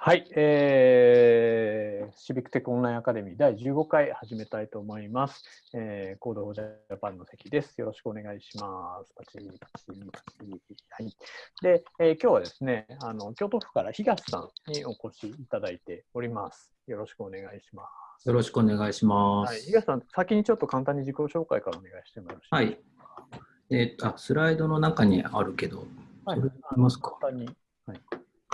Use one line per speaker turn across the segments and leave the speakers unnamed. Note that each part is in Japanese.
はい、えー、シビックテックオンラインアカデミー第15回始めたいと思います。えー、コードジャパンの関です。よろしくお願いします。パチパチパチはい。で、えー、今日はですね、あの京都府から東さんにお越しいただいております。よろしくお願いします。
よろしくお願いします。はい、
東さん、先にちょっと簡単に自己紹介からお願いしてもよろしいです
か？はい。えー、あ、スライドの中にあるけど、
はい、それありますか？簡単に。
はい。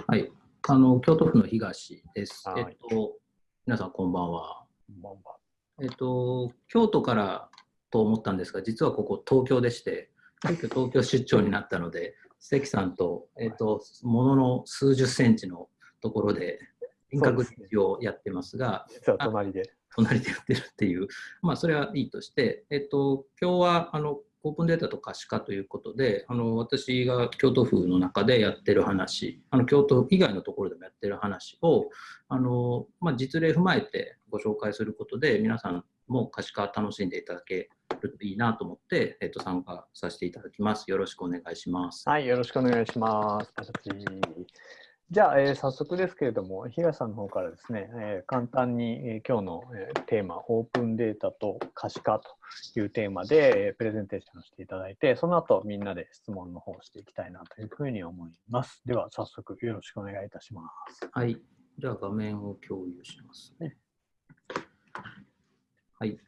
はいあの京都府の東です。えっと、皆さんこんばんは。こんばんは。えっと、京都からと思ったんですが、実はここ東京でして、急遽東京出張になったので、関さんと、えっと、ものの数十センチのところで遠隔をやってますが、
実は隣で。
隣でやってるっていう、まあ、それはいいとして、えっと、今日はあのオープンデータと可視化ということで、あの私が京都府の中でやってる話、あの京都以外のところでもやってる話をあの、まあ、実例踏まえてご紹介することで、皆さんも可視化楽しんでいただけるといいなと思って、えっと、参加させていただきます。よろしくお願いします。
はい、よろしくお願いします。じゃあ、えー、早速ですけれども、東さんの方からですね、えー、簡単に、えー、今日の、えー、テーマ、オープンデータと可視化というテーマで、えー、プレゼンテーションしていただいて、その後みんなで質問の方をしていきたいなというふうに思います。では、早速よろしくお願いいたします。
はい。じゃあ、画面を共有します、ね。はい。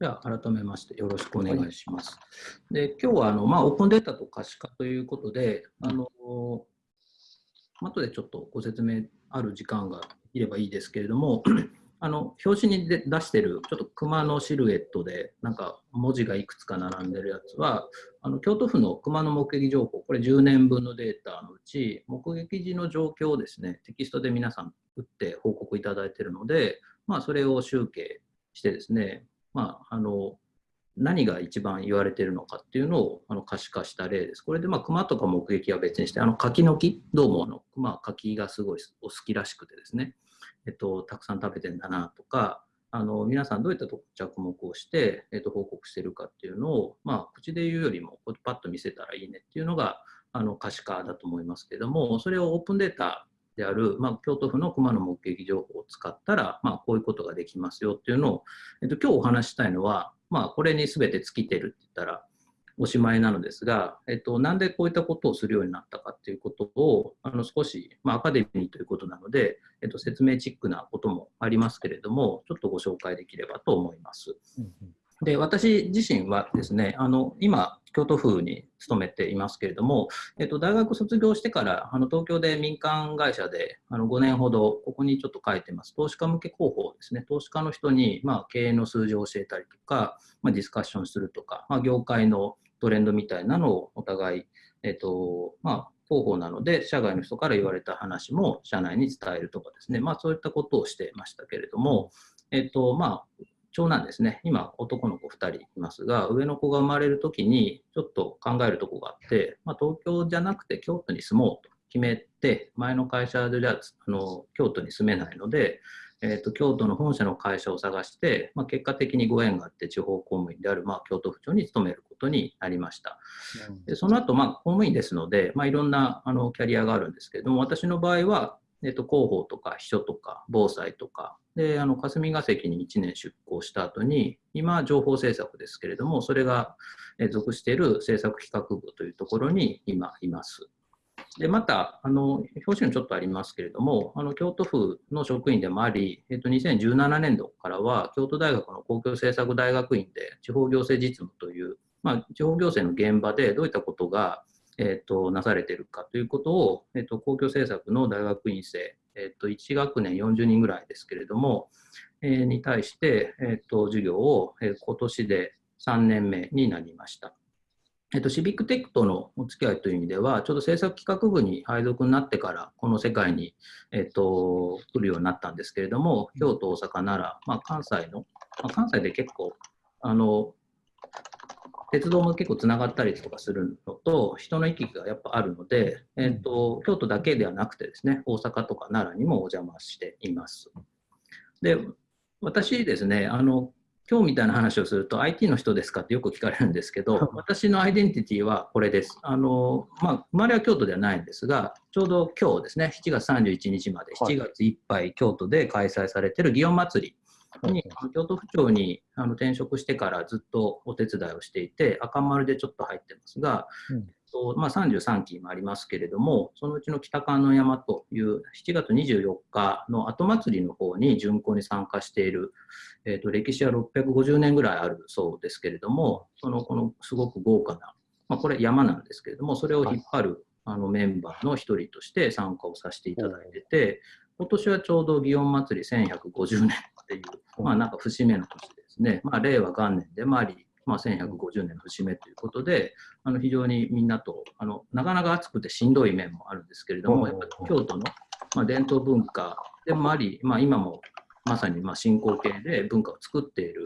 では改めましてよろしくお願いします。で今日はあの、まあ、オープンデータと可視化ということで、あの後でちょっとご説明ある時間がいればいいですけれども、あの表紙に出してるちょっと熊のシルエットでなんか文字がいくつか並んでるやつはあの京都府の熊の目撃情報これ10年分のデータのうち目撃時の状況をですねテキストで皆さん打って報告いただいているので、まあ、それを集計してですねまあ、あの何が一番言われてるのかっていうのをあの可視化した例です。これで、まあ、熊とか目撃は別にして、あの柿の木、どうもあの？熊、柿がすごいお好きらしくてですね、えっと、たくさん食べてんだなとか、あの皆さんどういった着目をして、えっと、報告してるかっていうのを、まあ、口で言うよりもパッと見せたらいいねっていうのがあの可視化だと思いますけども、それをオープンデータである、まあ、京都府の熊の目撃情報を使ったら、まあ、こういうことができますよっていうのを、えっと、今日お話したいのは、まあ、これに全て尽きてるって言ったらおしまいなのですが、えっと、なんでこういったことをするようになったかっていうことをあの少し、まあ、アカデミーということなので、えっと、説明チックなこともありますけれどもちょっとご紹介できればと思います。で私自身はですねあの今京都府に勤めていますけれども、えっと、大学卒業してからあの東京で民間会社であの5年ほどここにちょっと書いてます。投資家向け広報ですね。投資家の人に、まあ、経営の数字を教えたりとか、まあ、ディスカッションするとか、まあ、業界のトレンドみたいなのをお互い、えっとまあ、広報なので社外の人から言われた話も社内に伝えるとかですね、まあ、そういったことをしてましたけれども、えっとまあ、長男ですね、今、男の子2人いますが、上の子が生まれるときに、ちょっと考えるとこがあって、まあ、東京じゃなくて京都に住もうと決めて、前の会社であの京都に住めないので、えーと、京都の本社の会社を探して、まあ、結果的にご縁があって地方公務員である、まあ、京都府庁に勤めることになりました。でその後、まあ、公務員ですので、まあ、いろんなあのキャリアがあるんですけれども、私の場合は、えっと、広報とか秘書とか防災とか、で、あの、霞が関に1年出向した後に、今、情報政策ですけれども、それが属している政策企画部というところに今います。で、また、あの、表紙にちょっとありますけれども、あの、京都府の職員でもあり、えっと、2017年度からは、京都大学の公共政策大学院で地方行政実務という、まあ、地方行政の現場でどういったことがえーと、なされているかということを、えーと、公共政策の大学院生、えーと、1学年40人ぐらいですけれども、えー、に対して、えー、と授業を、えー、今年で3年目になりました。えっと、シビックテックとのお付き合いという意味では、ちょうど政策企画部に配属になってから、この世界に、えっと、来るようになったんですけれども、京都、大阪、奈良、まあ、関西の、まあ、関西で結構、あの、鉄道も結構つながったりとかするのと、人の行き来がやっぱあるので、えーと、京都だけではなくてですね、大阪とか奈良にもお邪魔しています。で、私ですね、あの今日みたいな話をすると IT の人ですかってよく聞かれるんですけど、私のアイデンティティはこれです。あのまあ、生まれは京都ではないんですが、ちょうど今日ですね、7月31日まで、7月いっぱい京都で開催されている祇園祭に、京都府庁にあの転職してからずっとお手伝いをしていて、赤丸でちょっと入ってますが、とまあ、33期もありますけれども、そのうちの北観音山という7月24日の後祭りの方に巡行に参加している、えーと、歴史は650年ぐらいあるそうですけれども、そのこのすごく豪華な、まあ、これ山なんですけれども、それを引っ張るあのメンバーの一人として参加をさせていただいてて、今年はちょうど祇園祭1150年っていう、まあなんか節目の年ですね、まあ、令和元年でもあり、まあ、1150年の節目ということで、あの非常にみんなとあの、なかなか暑くてしんどい面もあるんですけれども、やっぱり京都の、まあ、伝統文化でもあり、まあ、今もまさにまあ進行形で文化を作っている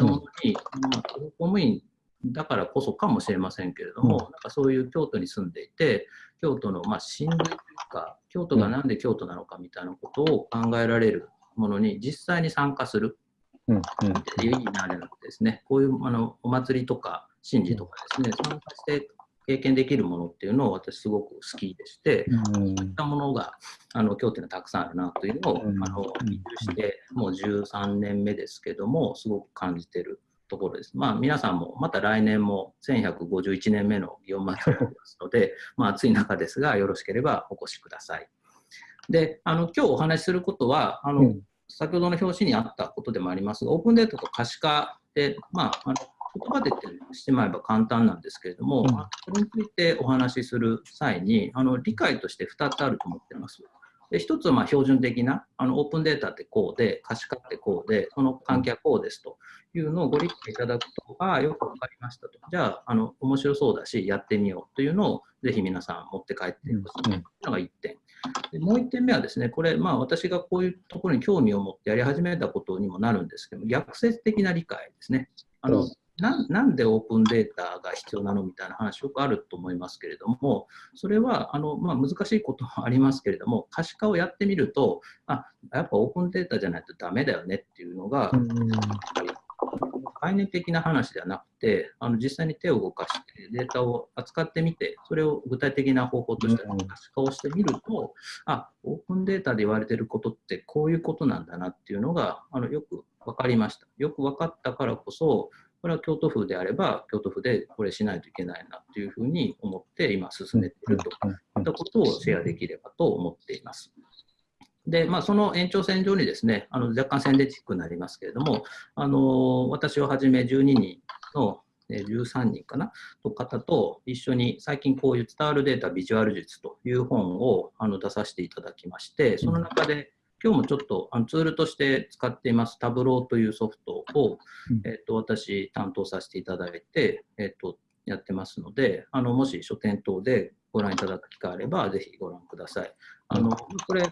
ものに、まあ、公務員だからこそかもしれませんけれども、なんかそういう京都に住んでいて、京都のまあ親類というか、京都がなんで京都なのかみたいなことを考えられるものに実際に参加する。うんうん、いいなれなくてですね、こういうあのお祭りとか神事とかですね、参加して経験できるものっていうのを私すごく好きでして、うん、そういったものがあの京都にたくさんあるなというのを、うん、あのしてもう13年目ですけども、すごく感じてるところです。まあ皆さんもまた来年も1151年目の祇園祭りですので、まあ暑い中ですがよろしければお越しください。で、あの今日お話しすることは、あの、うん先ほどの表紙にあったことでもありますが、オープンデータと可視化で、まあ、あの言葉でしてまえば簡単なんですけれども、うん、それについてお話しする際に、あの理解として2つあると思っています。で1つはまあ標準的なあのオープンデータってこうで、可視化ってこうで、その関係はこうですというのをご理解いただくと、ああ、よく分かりましたと。じゃあ、あの面白そうだし、やってみようというのをぜひ皆さん持って帰ってほしいというのが1点。でもう1点目はですね、これ、まあ、私がこういうところに興味を持ってやり始めたことにもなるんですけども、逆説的な理解ですね。あのななんでオープンデータが必要なのみたいな話よくあると思いますけれども、それはあの、まあ、難しいこともありますけれども、可視化をやってみると、あやっぱオープンデータじゃないとダメだよねっていうのが、概念的な話ではなくて、あの実際に手を動かしてデータを扱ってみて、それを具体的な方法として可視化をしてみると、あオープンデータで言われてることってこういうことなんだなっていうのがあのよく分かりました。よく分かったからこそ、これは京都府であれば、京都府でこれしないといけないなというふうに思って今進めているといったことをシェアできればと思っています。で、まあ、その延長線上にですね、あの若干宣伝チックになりますけれども、あの私をはじめ12人の13人かなと方と一緒に最近こういう伝わるデータビジュアル術という本をあの出させていただきましてその中で今日もちょっとあのツールとして使っていますタブローというソフトを、えー、と私担当させていただいて、えー、とやってますのであのもし書店等でご覧いただく機会あればぜひご覧ください。あのこれ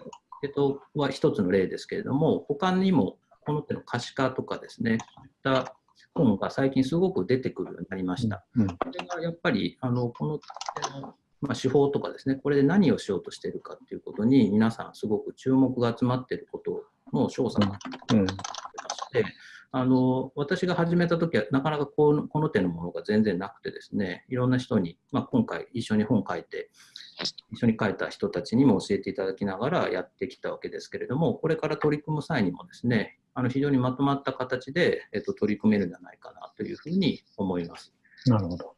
えっと、は一つの例ですけれども、他にもこの手の可視化とかですね、そういった本が最近すごく出てくるようになりました。うん、これがやっぱりあのこのまあ、手法とかですね、これで何をしようとしているかということに、皆さんすごく注目が集まっていることの調査がありまして、うん。あの私が始めた時はなかなかこのこの手のものが全然なくてですねいろんな人に、まあ、今回一緒に本書いて一緒に書いた人たちにも教えていただきながらやってきたわけですけれどもこれから取り組む際にもですねあの非常にまとまった形で、えっと、取り組めるんじゃないかなというふうに思います。
なるほど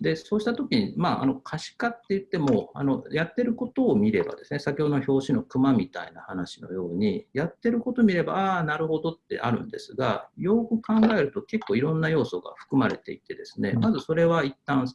でそうしたときに、まあ、あの可視化って言ってもあの、やってることを見ればですね、先ほどの表紙の熊みたいな話のように、やってることを見れば、ああ、なるほどってあるんですが、よく考えると結構いろんな要素が含まれていてですね、まずそれは一旦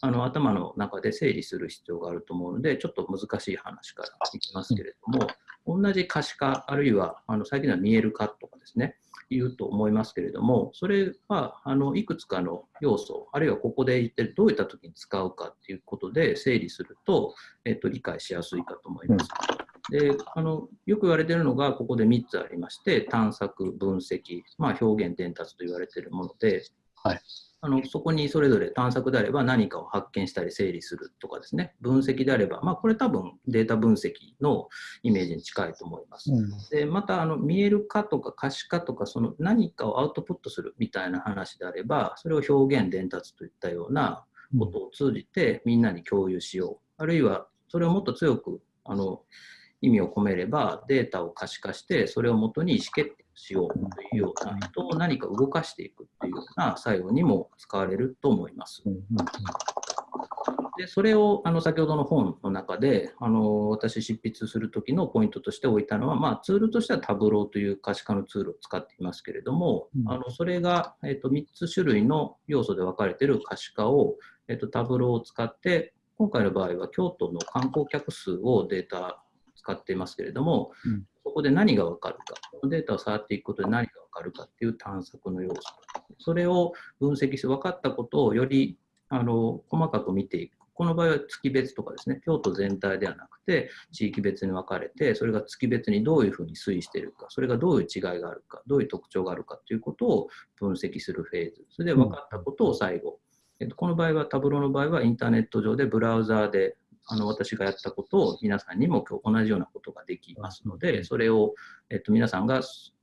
あの頭の中で整理する必要があると思うので、ちょっと難しい話からいきますけれども、同じ可視化、あるいはあの最近では見える化とかですね、言うと思いますけれども、それはあのいくつかの要素、あるいはここで言ってどういった時に使うかっていうことで整理すると、えっと、理解しやすいかと思います。であのよく言われているのがここで3つありまして探索分析、まあ、表現伝達と言われているもので
はい。
あのそこにそれぞれ探索であれば何かを発見したり整理するとかですね、分析であれば、まあ、これ多分データ分析のイメージに近いと思います。
うん。
でまたあの見える化とか可視化とかその何かをアウトプットするみたいな話であればそれを表現伝達といったようなことを通じてみんなに共有しよう。あるいはそれをもっと強くあの意味を込めればデータを可視化してそれをもとに意思決定をしようというような人を何か動かしていくっていうような作用にも使われると思います。でそれをあの先ほどの本の中であの私執筆する時のポイントとして置いたのは、まあ、ツールとしてはタブローという可視化のツールを使っていますけれども、
うん。
あのそれが、えっと3つ種類の要素で分かれている可視化を、えっとタブローを使って今回の場合は京都の観光客数をデータ使っていますけれども、
うん。
そこで何が分かるか、このデータを触っていくことで何が分かるかっていう探索の要素、それを分析して分かったことをよりあの細かく見ていく。この場合は月別とかですね、京都全体ではなくて、地域別に分かれて、それが月別にどういうふうに推移しているか、それがどういう違いがあるか、どういう特徴があるかということを分析するフェーズ、それで分かったことを最後、えっと、この場合は、タブローの場合はインターネット上でブラウザーであの私がやったことを皆さんにも今日同じようなことができますので、それを、えっと、皆さんが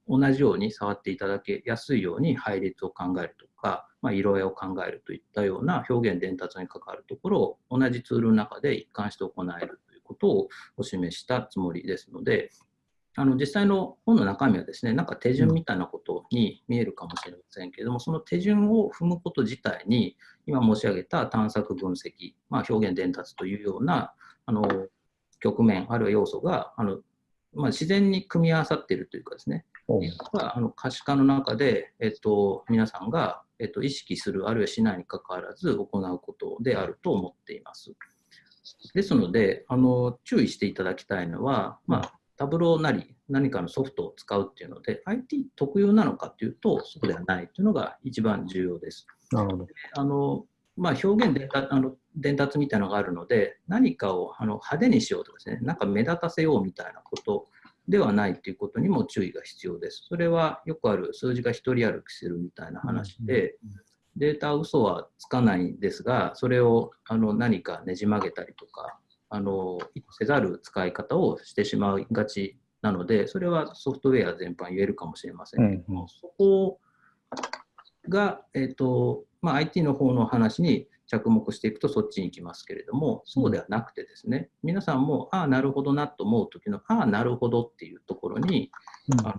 同じように触っていただけやすいように配列を考えるとか、まあ、色合いを考えるといったような表現伝達に関わるところを同じツールの中で一貫して行えるということをお示したつもりですので、あの実際の本の中身はですね、なんか手順みたいなことに見えるかもしれませんけれども、その手順を踏むこと自体に、今申し上げた探索分析、まあ、表現伝達というようなあの局面、あるいは要素があの、まあ、自然に組み合わさっているというかですね、
うん
はあの可視化の中で、えっと、皆さんが、えっと、意識する、あるいはしないにかかわらず行うことであると思っています。ですので、あの注意していただきたいのは、まあ、タブローなり何かのソフトを使うっていうので、IT 特有なのかというと、そうではないというのが一番重要です。
なるほど。
あのまあ、表現伝達あの伝達みたいなのがあるので、何かをあの派手にしようとかですね、なんか目立たせようみたいなことではないということにも注意が必要です。それはよくある数字が一人歩きするみたいな話で、データは嘘はつかないんですが、それをあの何かねじ曲げたりとか、あのせざる使い方をしてしまいがちなので、それはソフトウェア全般言えるかもしれませんけども、
うんうん
そこが、えっとまあ、IT の方の話に着目していくとそっちに行きますけれども、そうではなくてですね、皆さんも、ああ、なるほどなと思うときの、ああ、なるほどっていうところに、あの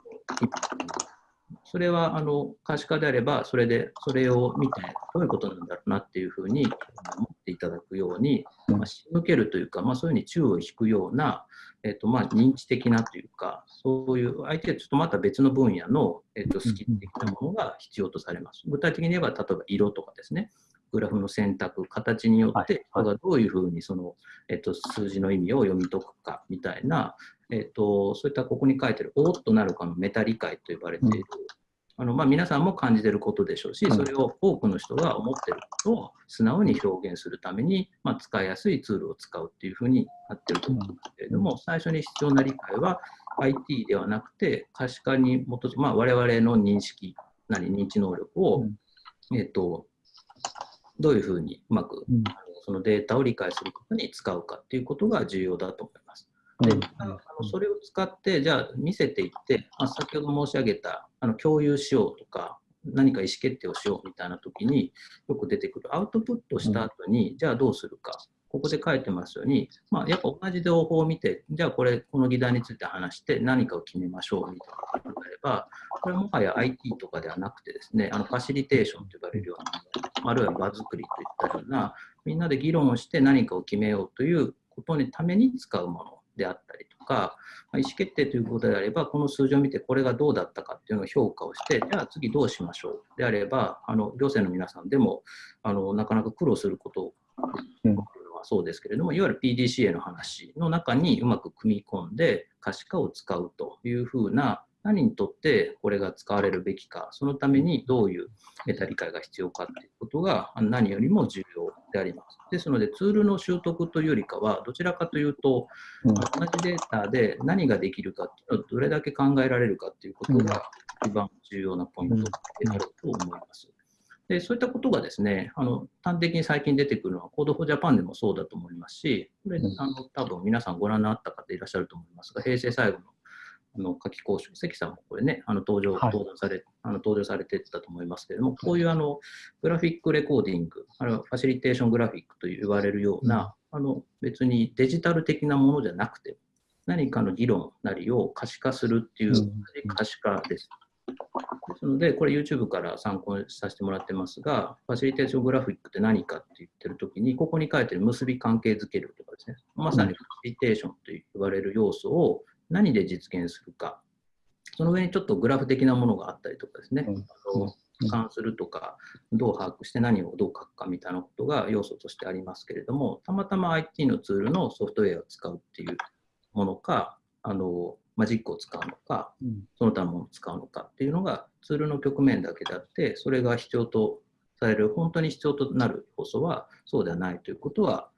それはあの可視化であれば、それでそれを見て、どういうことなんだろうなっていうふうに思っていただくように、
うん。
まあ、仕向けるというか、まあ、そういうふうに注意を引くような、えっとまあ、認知的なというか、そういう相手はちょっとまた別の分野の、えっと、スキル的なものが必要とされます。具体的に言えば、例えば色とかですね、グラフの選択、形によって、
はい
人がどういうふうにその、えっと、数字の意味を読み解くかみたいな、えっと、そういったここに書いてる、おーっとなるかのメタ理解と呼ばれている、あのまあ、皆さんも感じていることでしょうし、
うん。
それを多くの人が思っていることを素直に表現するために、まあ、使いやすいツールを使うっていうふうになっていると思うんですけれども、最初に必要な理解は IT ではなくて、可視化に基づく、まあ、我々の認識なり認知能力を、
うん。
えっと、どういうふうにうまく
うん。
そのデータを理解することに使うかっていうことが重要だと思います。で
うん。
あのそれを使って、じゃあ見せていって、まあ、先ほど申し上げたあの共有しようとか、何か意思決定をしようみたいな時によく出てくるアウトプットした後に、じゃあどうするか、ここで書いてますように、まあ、やっぱ同じ情報を見て、じゃあこれ、この議題について話して何かを決めましょうみたいなことであれば、これはもはや IT とかではなくてですね、あのファシリテーションと呼ばれるような、あるいは場作りといったような、みんなで議論をして何かを決めようということのために使うものであったりとか、まあ意思決定ということであれば、この数字を見てこれがどうだったかっていうのを評価をして、じゃあ次どうしましょうであれば、あの行政の皆さんでもあのなかなか苦労すること
うん。
そうですけれども、いわゆる PDCA の話の中にうまく組み込んで可視化を使うというふうな、何にとってこれが使われるべきか、そのためにどういうメタ理解が必要かということが何よりも重要であります。ですので、ツールの習得というよりかは、どちらかというと、
うん
同じデータで何ができるかどれだけ考えられるかということが一番重要なポイントであると思います。でそういったことがですねあの端的に最近出てくるのは Code for Japan でもそうだと思いますし、これ、あの多分皆さんご覧になった方いらっしゃると思いますが、平成最後のあの夏季講習、関さんもこれね、あの登場、
はい。
登壇されあの登場されてたと思いますけれども、こういうあのグラフィックレコーディング、あるいはファシリテーショングラフィックと言われるような、あの別にデジタル的なものじゃなくて、何かの議論なりを可視化するっていう
うん。
可視化です。ですので、これ YouTube から参考にさせてもらってますが、ファシリテーショングラフィックって何かって言ってるときに、ここに書いてる結び関係づけるとかですね、まさにファシリテーションと言われる要素を何で実現するか、その上にちょっとグラフ的なものがあったりとかですね、
うん。
あの俯瞰するとか、どう把握して何をどう書くかみたいなことが要素としてありますけれども、たまたま IT のツールのソフトウェアを使うっていうものか、あのマジックを使うのか、
うん
その他のものを使うのかっていうのがツールの局面だけであって、それが必要とされる、本当に必要となる要素はそうではないということは、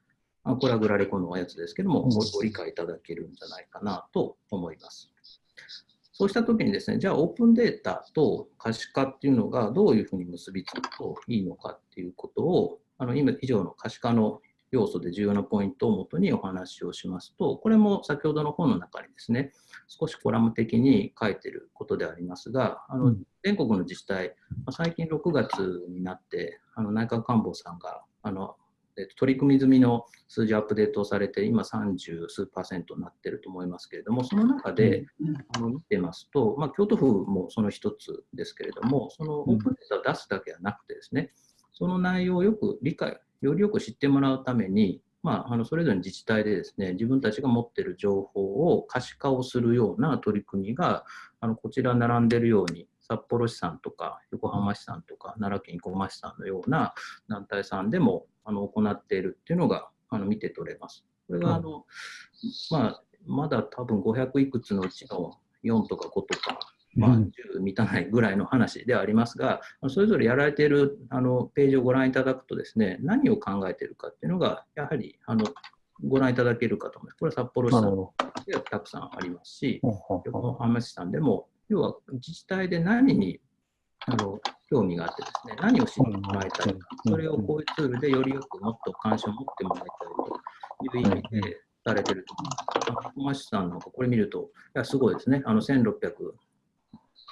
あこれはグラレコのやつですけども、ご理解いただけるんじゃないかなと思います。そうしたときにですね、じゃあオープンデータと可視化っていうのがどういうふうに結びつくといいのかっていうことを、あの今以上の可視化の要素で重要なポイントをもとにお話をしますと、これも先ほどの本の中にですね、少しコラム的に書いてることでありますが、あの
うん。
全国の自治体、まあ最近6月になって、あの内閣官房さんがあの、えっと取り組み済みの数字アップデートをされて、今30数パーセントになってると思いますけれども、その中で、あの見てますと、まあ、京都府もその一つですけれども、そのオープンデータを出すだけではなくてですね、その内容をよく理解、よりよく知ってもらうために、まあ、あのそれぞれの自治体でですね、自分たちが持っている情報を可視化をするような取り組みが、あのこちら並んでいるように、札幌市さんとか横浜市さんとか奈良県生駒市さんのような団体さんでもあの行っているっていうのがあの見て取れます。これがあの、まあ、まだ多分500いくつのうちの4とか5とか、まあ、
うん
10満たないぐらいの話ではありますが、それぞれやられているあのページをご覧いただくとですね、何を考えているかっていうのが、やはりあのご覧いただけるかと思います。これは札幌市さんでたくさんありますし、横浜市さんでも、要は自治体で何にあの興味があってですね、何を知ってもらいたいか、それをこういうツールでよりよくもっと関心を持ってもらいたいという意味でされてると思います。生駒市さんなんかこれ見ると、いやすごいですね、あの1600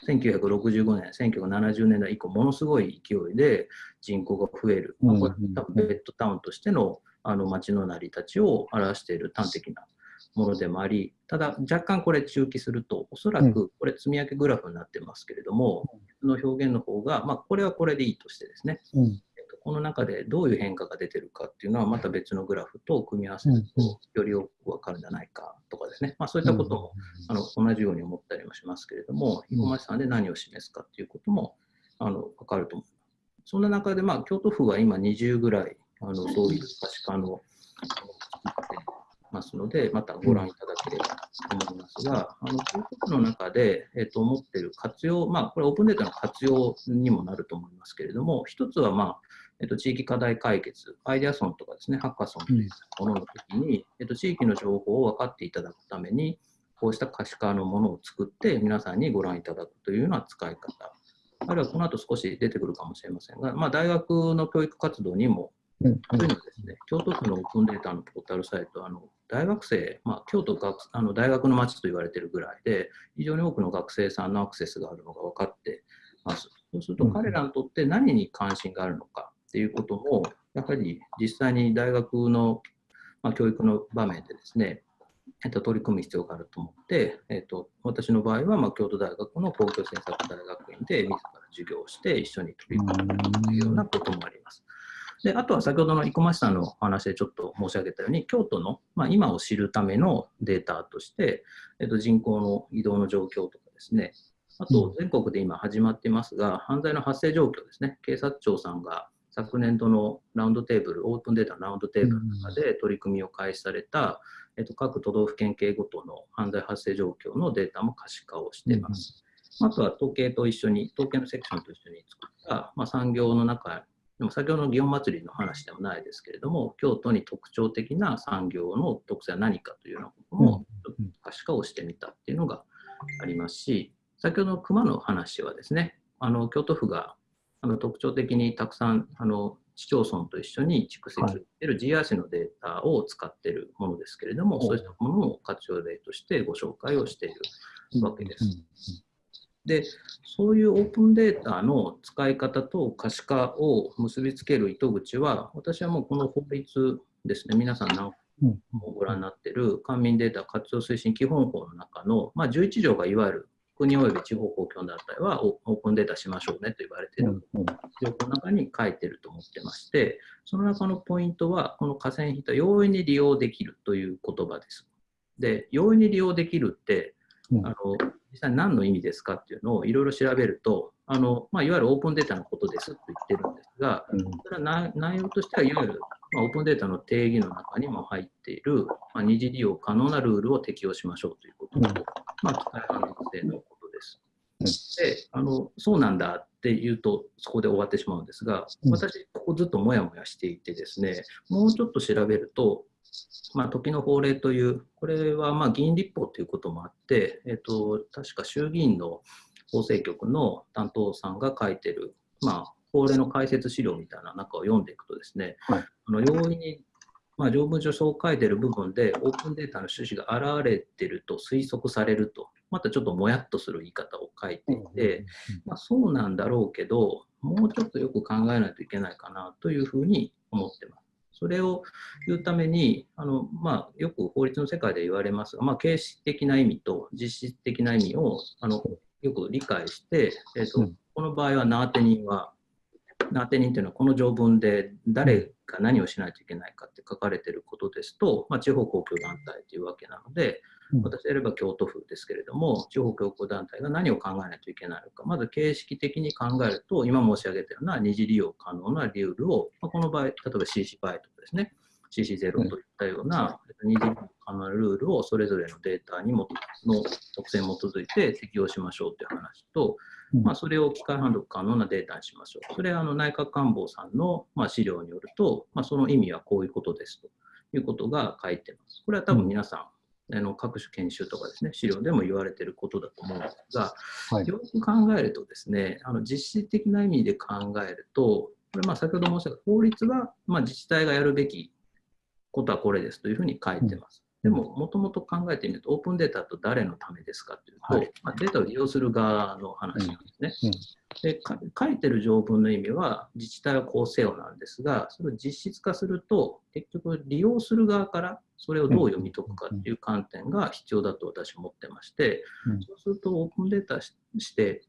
1965年、1970年代以降、ものすごい勢いで人口が増える、まあこれ多分ベッドタウンとしてのあの街の成り立ちを表している端的なものでもあり、ただ若干これ中期すると、おそらくこれ積み上げグラフになってますけれども、この表現の方が、まあ、これはこれでいいとしてですね、
うん。
えっとこの中でどういう変化が出てるかっていうのは、また別のグラフと組み合わせると、よりよくわかるんじゃないかとかですね、まあ、そういったこともあの同じように思ったりもしますけれども、
うん。
生駒市さんで何を示すかっていうこともあの分かると思います。そんな中で、まあ、京都府は今20ぐらいあのそういう可視化のあの作ってますので、またご覧いただければと思いますが、あの京都府の中で、えっと思っている活用、まあ、これオープンデータの活用にもなると思いますけれども、一つは、まあえっと、地域課題解決、アイデアソンとかですね、ハッカソンというものの時に、えっと、地域の情報を分かっていただくために、こうした可視化のものを作って、皆さんにご覧いただくというような使い方、あるいはこの後少し出てくるかもしれませんが、まあ、大学の教育活動にも、
うん。
そういうのですね、京都府のオープンデータのポータルサイト、あの大学生、まあ、京都学あの大学の街と言われているぐらいで、非常に多くの学生さんのアクセスがあるのが分かってます。そうすると、
うん
彼らにとって何に関心があるのかっていうことも、やはり実際に大学の、まあ、教育の場面でですね、えっと、取り組む必要があると思って、えっと、私の場合は、まあ、京都大学の公共政策大学院で自ら授業をして一緒に取り組むというようなこともあります。であとは先ほどの生駒さんのお話でちょっと申し上げたように、京都の、まあ、今を知るためのデータとして、えっと、人口の移動の状況とかですね、あと全国で今始まってますが、犯罪の発生状況ですね、警察庁さんが昨年度のラウンドテーブル、オープンデータのラウンドテーブルの中で取り組みを開始された、えっと、各都道府県警ごとの犯罪発生状況のデータも可視化をしています。あとは統計と一緒に、統計のセクションと一緒に作った、まあ、産業の中でも先ほどの祇園祭りの話でもないですけれども、京都に特徴的な産業の特性は何かというようなことも可視化をしてみたっていうのがありますし、先ほどの熊の話はですね、あの京都府があの特徴的にたくさんあの市町村と一緒に蓄積している GIS のデータを使っているものですけれども、
はい
そうしたものを活用例としてご紹介をしているわけです。で、そういうオープンデータの使い方と可視化を結びつける糸口は、私はもうこの法律ですね、皆さん何
うん。
もご覧になっている官民データ活用推進基本法の中の、まあ、11条がいわゆる国及び地方公共団体はオオープンデータしましょうねと言われている条項の中に書いてると思ってまして、その中のポイントは、この河川費と容易に利用できるという言葉です。で、容易に利用できるって、
うん。
あの実際何の意味ですかっていうのをいろいろ調べると、あのまあ、いわゆるオープンデータのことですと言ってるんですが、それは内内容としてはいわゆる、まあ、オープンデータの定義の中にも入っている、まあ、二次利用可能なルールを適用しましょうということまあ、機械判断性のことです。
うん。
であの、そうなんだって言うと、そこで終わってしまうんですが、
うん。
私、ここずっともやもやしていてですね、もうちょっと調べると、まあ、時の法令という、これはまあ議員立法ということもあって、えっと、確か衆議院の法制局の担当さんが書いてる、まあ、法令の解説資料みたいな中を読んでいくとですね、
はい。
あの容易に、まあ、条文上そう書いてる部分で、オープンデータの趣旨が現れてると推測されると、またちょっともやっとする言い方を書いていて、まあ、そうなんだろうけど、もうちょっとよく考えないといけないかなというふうに思ってます。それを言うために、あのまあ、よく法律の世界で言われますが、まあ、形式的な意味と実質的な意味をあのよく理解して、えーと
うん。
この場合はナーテ人は、ナーテ人というのはこの条文で誰が何をしないといけないかって書かれていることですと、まあ、地方公共団体というわけなので、
うん。
私であれば京都府ですけれども、地方公共団体が何を考えないといけないのか、まず形式的に考えると、今申し上げたような二次利用可能なルールを、まあ、この場合、例えば CC バイとかですね、CC0 といったような二次利用可能なルールをそれぞれのデータにもの特性に基づいて適用しましょうという話と、
うん
まあ、それを機械判読可能なデータにしましょう。それはあの内閣官房さんのまあ資料によると、まあ、その意味はこういうことですということが書いてます。これは多分皆さん、あの各種研修とかですね、資料でも言われていることだと思うんですが、
はい
よく考えるとですね、あの実質的な意味で考えると、これまあ先ほど申し上げた法律はまあ自治体がやるべきことはこれですというふうに書いてます。でも、もともと考えてみると、オープンデータと誰のためですかというと、
はい。
まあ、データを利用する側の話なんですね。
うん。
でか書いてる条文の意味は、自治体はこうせよなんですが、それを実質化すると、結局、利用する側からそれをどう読み解くかっていう観点が必要だと私は思ってまして、
うん。
そうすると、オープンデータしして、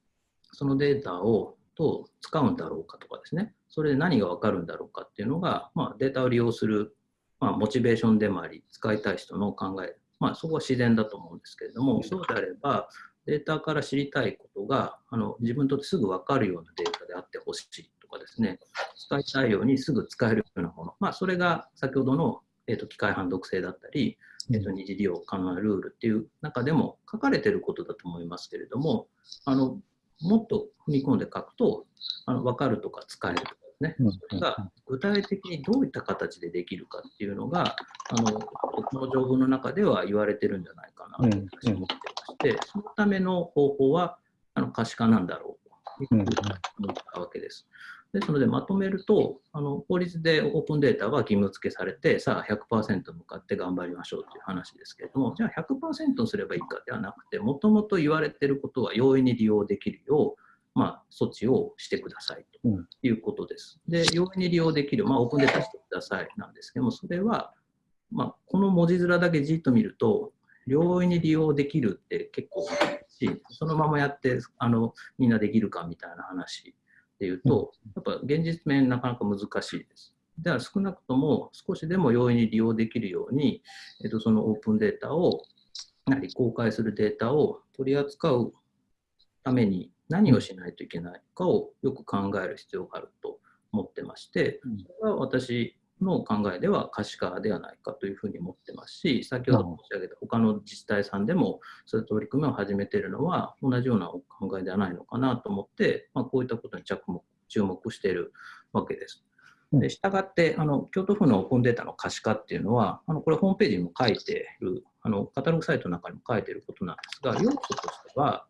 そのデータをどう使うんだろうかとかですね、それで何が分かるんだろうかっていうのが、まあ、データを利用する、まあ、モチベーションでもあり、使いたい人の考え、まあ、そこは自然だと思うんですけれども、そうであれば、データから知りたいことがあの自分にとってすぐ分かるようなデータであってほしいとかですね、使いたいようにすぐ使えるようなもの、まあ、それが先ほどの、えー、と機械判読性だったり、えー、と二次利用可能なルールっていう中でも書かれていることだと思いますけれども、あのもっと踏み込んで書くと、あの分かるとか使えるとかですね、
うん
それが具体的にどういった形でできるかっていうのが、あのこの条文の中では言われてるんじゃないかなと私は思ってまして、そのための方法はあの可視化なんだろうというふうに思ったわけです。ですので、まとめると、あの法律でオープンデータは義務付けされて、さあ100%向かって頑張りましょうという話ですけれども、じゃあ100%にすればいいかではなくて、もともと言われていることは容易に利用できるよう、まあ、措置をしてくださいと
うん
いうことです。で、容易に利用できる、まあ、オープンデータしてくださいなんですけども、それは、まあ、この文字面だけじっと見ると、容易に利用できるって結構難しい、そのままやってあのみんなできるかみたいな話でいうと、やっぱ現実面なかなか難しいです。では少なくとも少しでも容易に利用できるように、えっと、そのオープンデータを、やはり公開するデータを取り扱うために何をしないといけないかをよく考える必要があると思ってまして、
うん
それは私の考えでは可視化ではないかというふうに思ってますし、先ほど申し上げた他の自治体さんでもそういう取り組みを始めているのは同じようなお考えではないのかなと思って、まあ、こういったことに着目注目しているわけです。でしたがってあの、京都府のオープンデータの可視化っていうのは、あのこれ、ホームページにも書いている、あのカタログサイトの中にも書いていることなんですが、要素としては、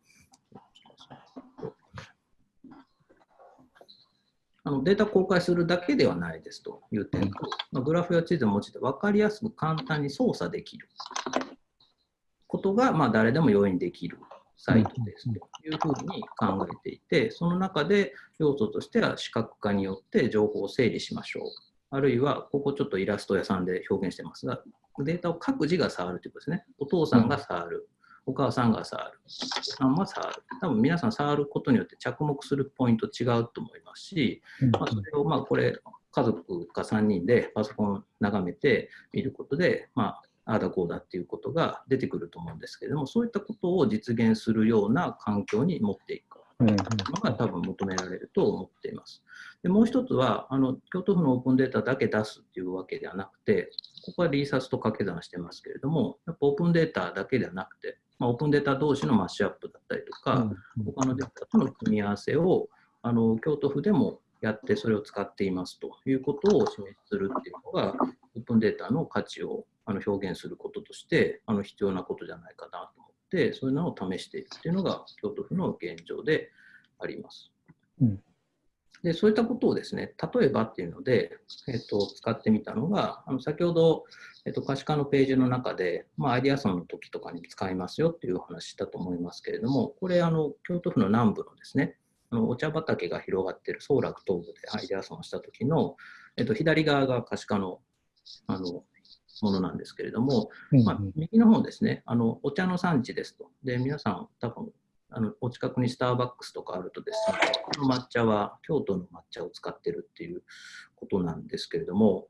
あのデータ公開するだけではないですという点と、まあ、グラフや地図を用いて分かりやすく簡単に操作できることが、まあ、誰でも容易にできるサイトですというふうに考えていて、その中で要素としては視覚化によって情報を整理しましょう。あるいは、ここちょっとイラスト屋さんで表現してますが、データを各自が触るということですね。お父さんが触る。お母さんが触る。おさんは触る。多分皆さん触ることによって着目するポイント違うと思いますし、まあ、それをまあこれ、家族か3人でパソコン眺めて見ることで、まあ、ああだこうだっていうことが出てくると思うんですけれども、そういったことを実現するような環境に持っていくのが多分求められると思っています。でもう一つはあの、京都府のオープンデータだけ出すっていうわけではなくて、ここはリーサスと掛け算してますけれども、やっぱオープンデータだけではなくて、まあ、オープンデータ同士のマッシュアップだったりとか、他のデータとの組み合わせをあの京都府でもやってそれを使っていますということをお示しするっていうのが、オープンデータの価値をあの表現することとしてあの必要なことじゃないかなと思って、そういうのを試しているっていうのが京都府の現状であります。うんでそういったことをですね、例えばっていうので、えっと、使ってみたのが、あの先ほど、えっと、可視化のページの中で、まあ、アイデアソンの時とかに使いますよっていうお話したと思いますけれども、これ、あの京都府の南部のですね、あのお茶畑が広がっている総楽東部でアイデアソンをした時の、えっと、左側が可視化のあのものなんですけれども、まあ、右の方ですね、あのお茶の産地ですと。で、皆さん多分あのお近くにスターバックスとかあるとですね、この抹茶は京都の抹茶を使ってるっていうことなんですけれども、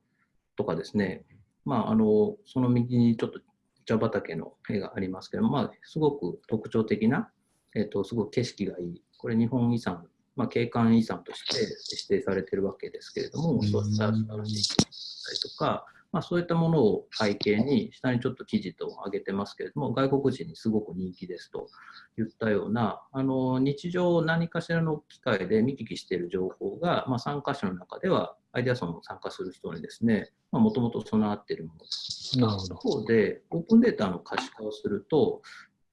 とかですね、まあ、あのその右にちょっと茶畑の絵がありますけども、まあ、すごく特徴的な、えーと、すごく景色がいい、これ日本遺産、まあ、景観遺産として指定されてるわけですけれども、そういった素晴らしい景色だったりとか、まあ、そういったものを背景に、下にちょっと記事と上げてますけれども、外国人にすごく人気ですといったような、あの日常何かしらの機会で見聞きしている情報が、まあ、参加者の中では、アイデアソンを参加する人にですね、もともと備わっているものです。なるほど。一方で、オープンデータの可視化をすると、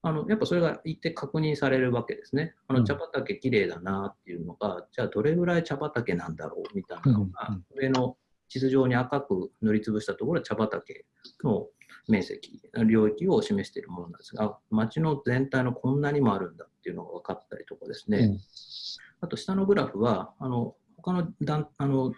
あのやっぱそれが一定確認されるわけですね。あの茶畑きれいだなっていうのが、うん、じゃあどれぐらい茶畑なんだろうみたいなのが、上の地図上に赤く塗りつぶしたところは茶畑の面積、領域を示しているものなんですが、町の全体のこんなにもあるんだっていうのが分かったりとかですね、うん、あと下のグラフは、あの他の団あの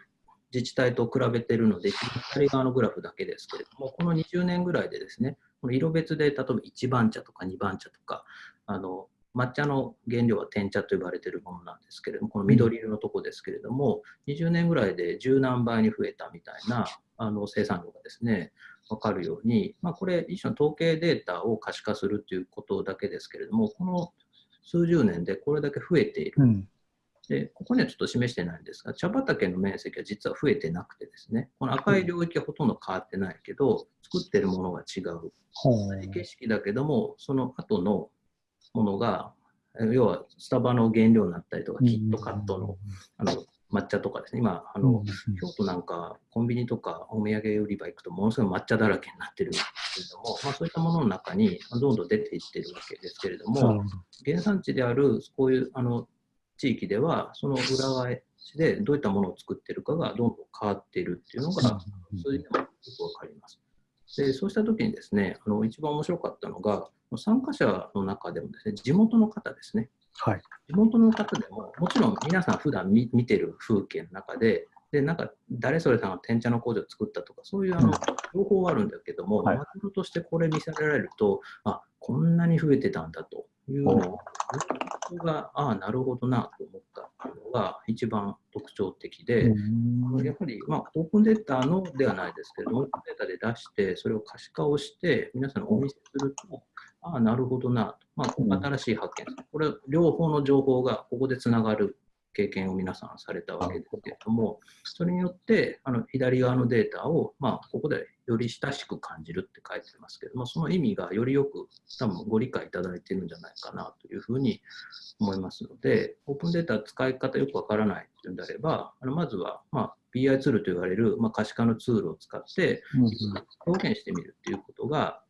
自治体と比べているので、左側のグラフだけですけれども、この20年ぐらいでですね、この色別で例えば1番茶とか2番茶とか、あの抹茶の原料は天茶と呼ばれているものなんですけれども、この緑色のとこですけれども、20年ぐらいで十何倍に増えたみたいなあの生産量がですね、分かるように、まあ、これ、一種の統計データを可視化するということだけですけれども、この数十年でこれだけ増えている。うん、でここにはちょっと示してないんですが、茶畑の面積は実は増えてなくてですね、この赤い領域はほとんど変わってないけど、作ってるものが違う。景色だけども、その後のものが、要はスタバの原料になったりとか、キットカットのあの抹茶とかですね、今、あの京都なんかコンビニとかお土産売り場行くと、ものすごい抹茶だらけになってるんですけれども、まあ、そういったものの中にどんどん出ていってるわけですけれども、原産地であるこういうあの地域では、その裏返しでどういったものを作ってるかがどんどん変わっているっていうのが、そういうのがよくわかります。でそうしたときにですね、あの一番面白かったのが、参加者の中でもですね、地元の方ですね。はい、地元の方でも、もちろん皆さん普段見見てる風景の中で、でなんか誰それさんが天茶の工場を作ったとか、そういうあの情報はあるんだけども、はい、としてこれ見せられると、あこんなに増えてたんだというのを、僕が、ああ、なるほどなと思ったのが一番特徴的で、やはり、まあ、オープンデータのではないですけれども、オープンデータで出して、それを可視化をして、皆さんにお見せすると、ああ、なるほどなと、まあ、新しい発見。これ、両方の情報がここでつながる経験を皆さんされたわけですけれども、それによってあの左側のデータを、まあ、ここでより親しく感じるって書いてますけれども、その意味がよりよく多分ご理解いただいているんじゃないかなというふうに思いますので、オープンデータ使い方よくわからないというんであれば、あのまずは、まあ、BI ツールと言われる、まあ、可視化のツールを使って表現してみるっていうことが、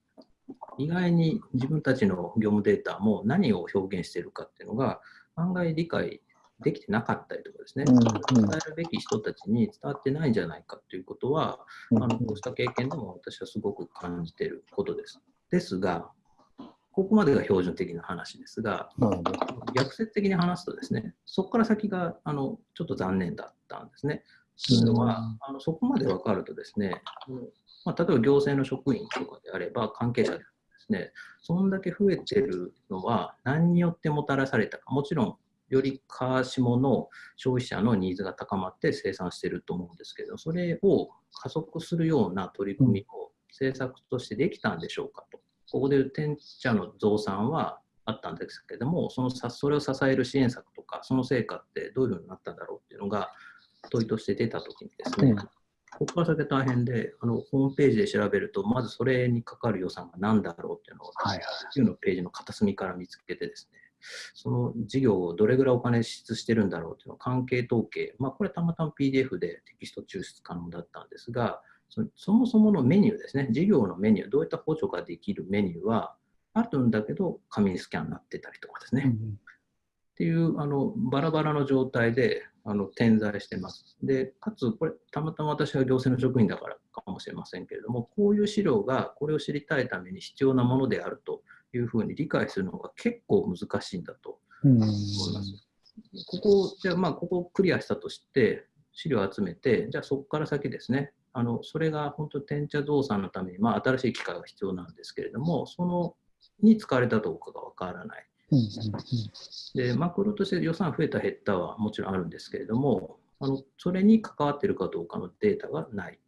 意外に自分たちの業務データも何を表現しているかっていうのが案外理解できてなかったりとかですね、
うん
伝えるべき人たちに伝わってないんじゃないかということは、
うん
あのこうした経験でも私はすごく感じていることです。ですが、ここまでが標準的な話ですが。逆説的に話すとですね、そこから先があのちょっと残念だったんですね。というのは、あのそこまで分かるとですね、まあ、例えば行政の職員とかであれば、関係者でですね、そんだけ増えてるのは何によってもたらされたか、もちろん、より川下の消費者のニーズが高まって生産していると思うんですけど、それを加速するような取り組みを政策としてできたんでしょうかと。ここで天茶の増産はあったんですけども、そのさそれを支える支援策とか、その成果ってどういうふうになったんだろうっていうのが問いとして出たときにですね、
うん
ここから先大変であの、ホームページで調べると、まずそれにかかる予算が何だろうっていうのを、
はいはい
9のページの片隅から見つけてですね、その事業をどれぐらいお金支出してるんだろうっていうのを関係統計、まあ、これたまたま PDF でテキスト抽出可能だったんですが、そそもそものメニューですね、事業のメニュー、どういった補助ができるメニューはあるんだけど、紙スキャンになってたりとかですね、
うん。
っていうあのバラバラの状態であの点在してます。で、かつ、これ、たまたま私は行政の職員だからかもしれませんけれども、こういう資料がこれを知りたいために必要なものであるというふうに理解するのが結構難しいんだと
うん
思います。ここ、じゃあ、まあ、ここをクリアしたとして、資料を集めて、じゃあそこから先ですね、あのそれが本当、天茶増産のために、まあ、新しい機械が必要なんですけれども、そのに使われたかどうかがわからない。で、マクロとして予算増えた減ったはもちろんあるんですけれども、あのそれに関わっているかどうかのデータがない。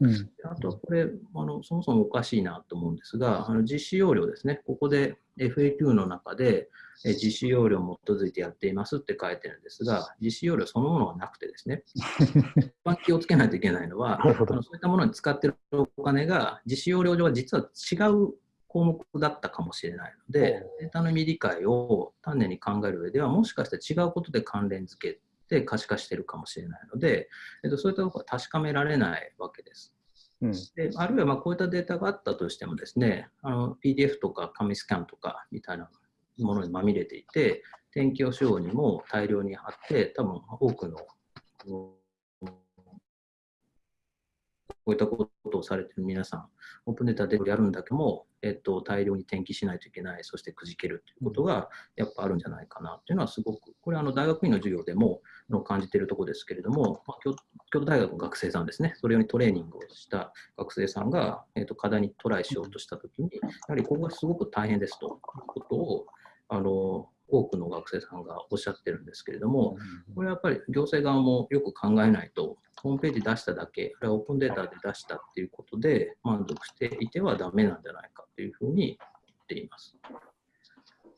うん。
であとはこれあの、そもそもおかしいなと思うんですが、あの実施要領ですね、ここで FAQ の中でえ実施要領に基づいてやっていますって書いてるんですが、実施要領そのものがなくてですね、一番気をつけないといけないのは、あのそういったものに使っているお金が実施要領上は実は違う項目だったかもしれないので、データの未理解を丹念に考える上では、もしかして違うことで関連付けて可視化しているかもしれないので、えっと、そういったところは確かめられないわけです。
うん
であるいはまあこういったデータがあったとしてもですね、あの PDF とか紙スキャンとかみたいなものにまみれていて、天気予報にも大量に貼って、多分多くのうんこういったことをされている皆さん、オープンデータでやるんだけども、えっと、大量に転記しないといけない、そしてくじけるということがやっぱあるんじゃないかなというのはすごく、これはあの大学院の授業でも感じているところですけれども、まあ、京京都大学の学生さんですね、それ用にトレーニングをした学生さんが、えっと、課題にトライしようとしたときに、やはりここがすごく大変ですということを、あの多くの学生さんがおっしゃってるんですけれども、これはやっぱり行政側もよく考えないと、ホームページ出しただけ、あるいはオープンデータで出したっていうことで満足していてはダメなんじゃないかというふうに言っています。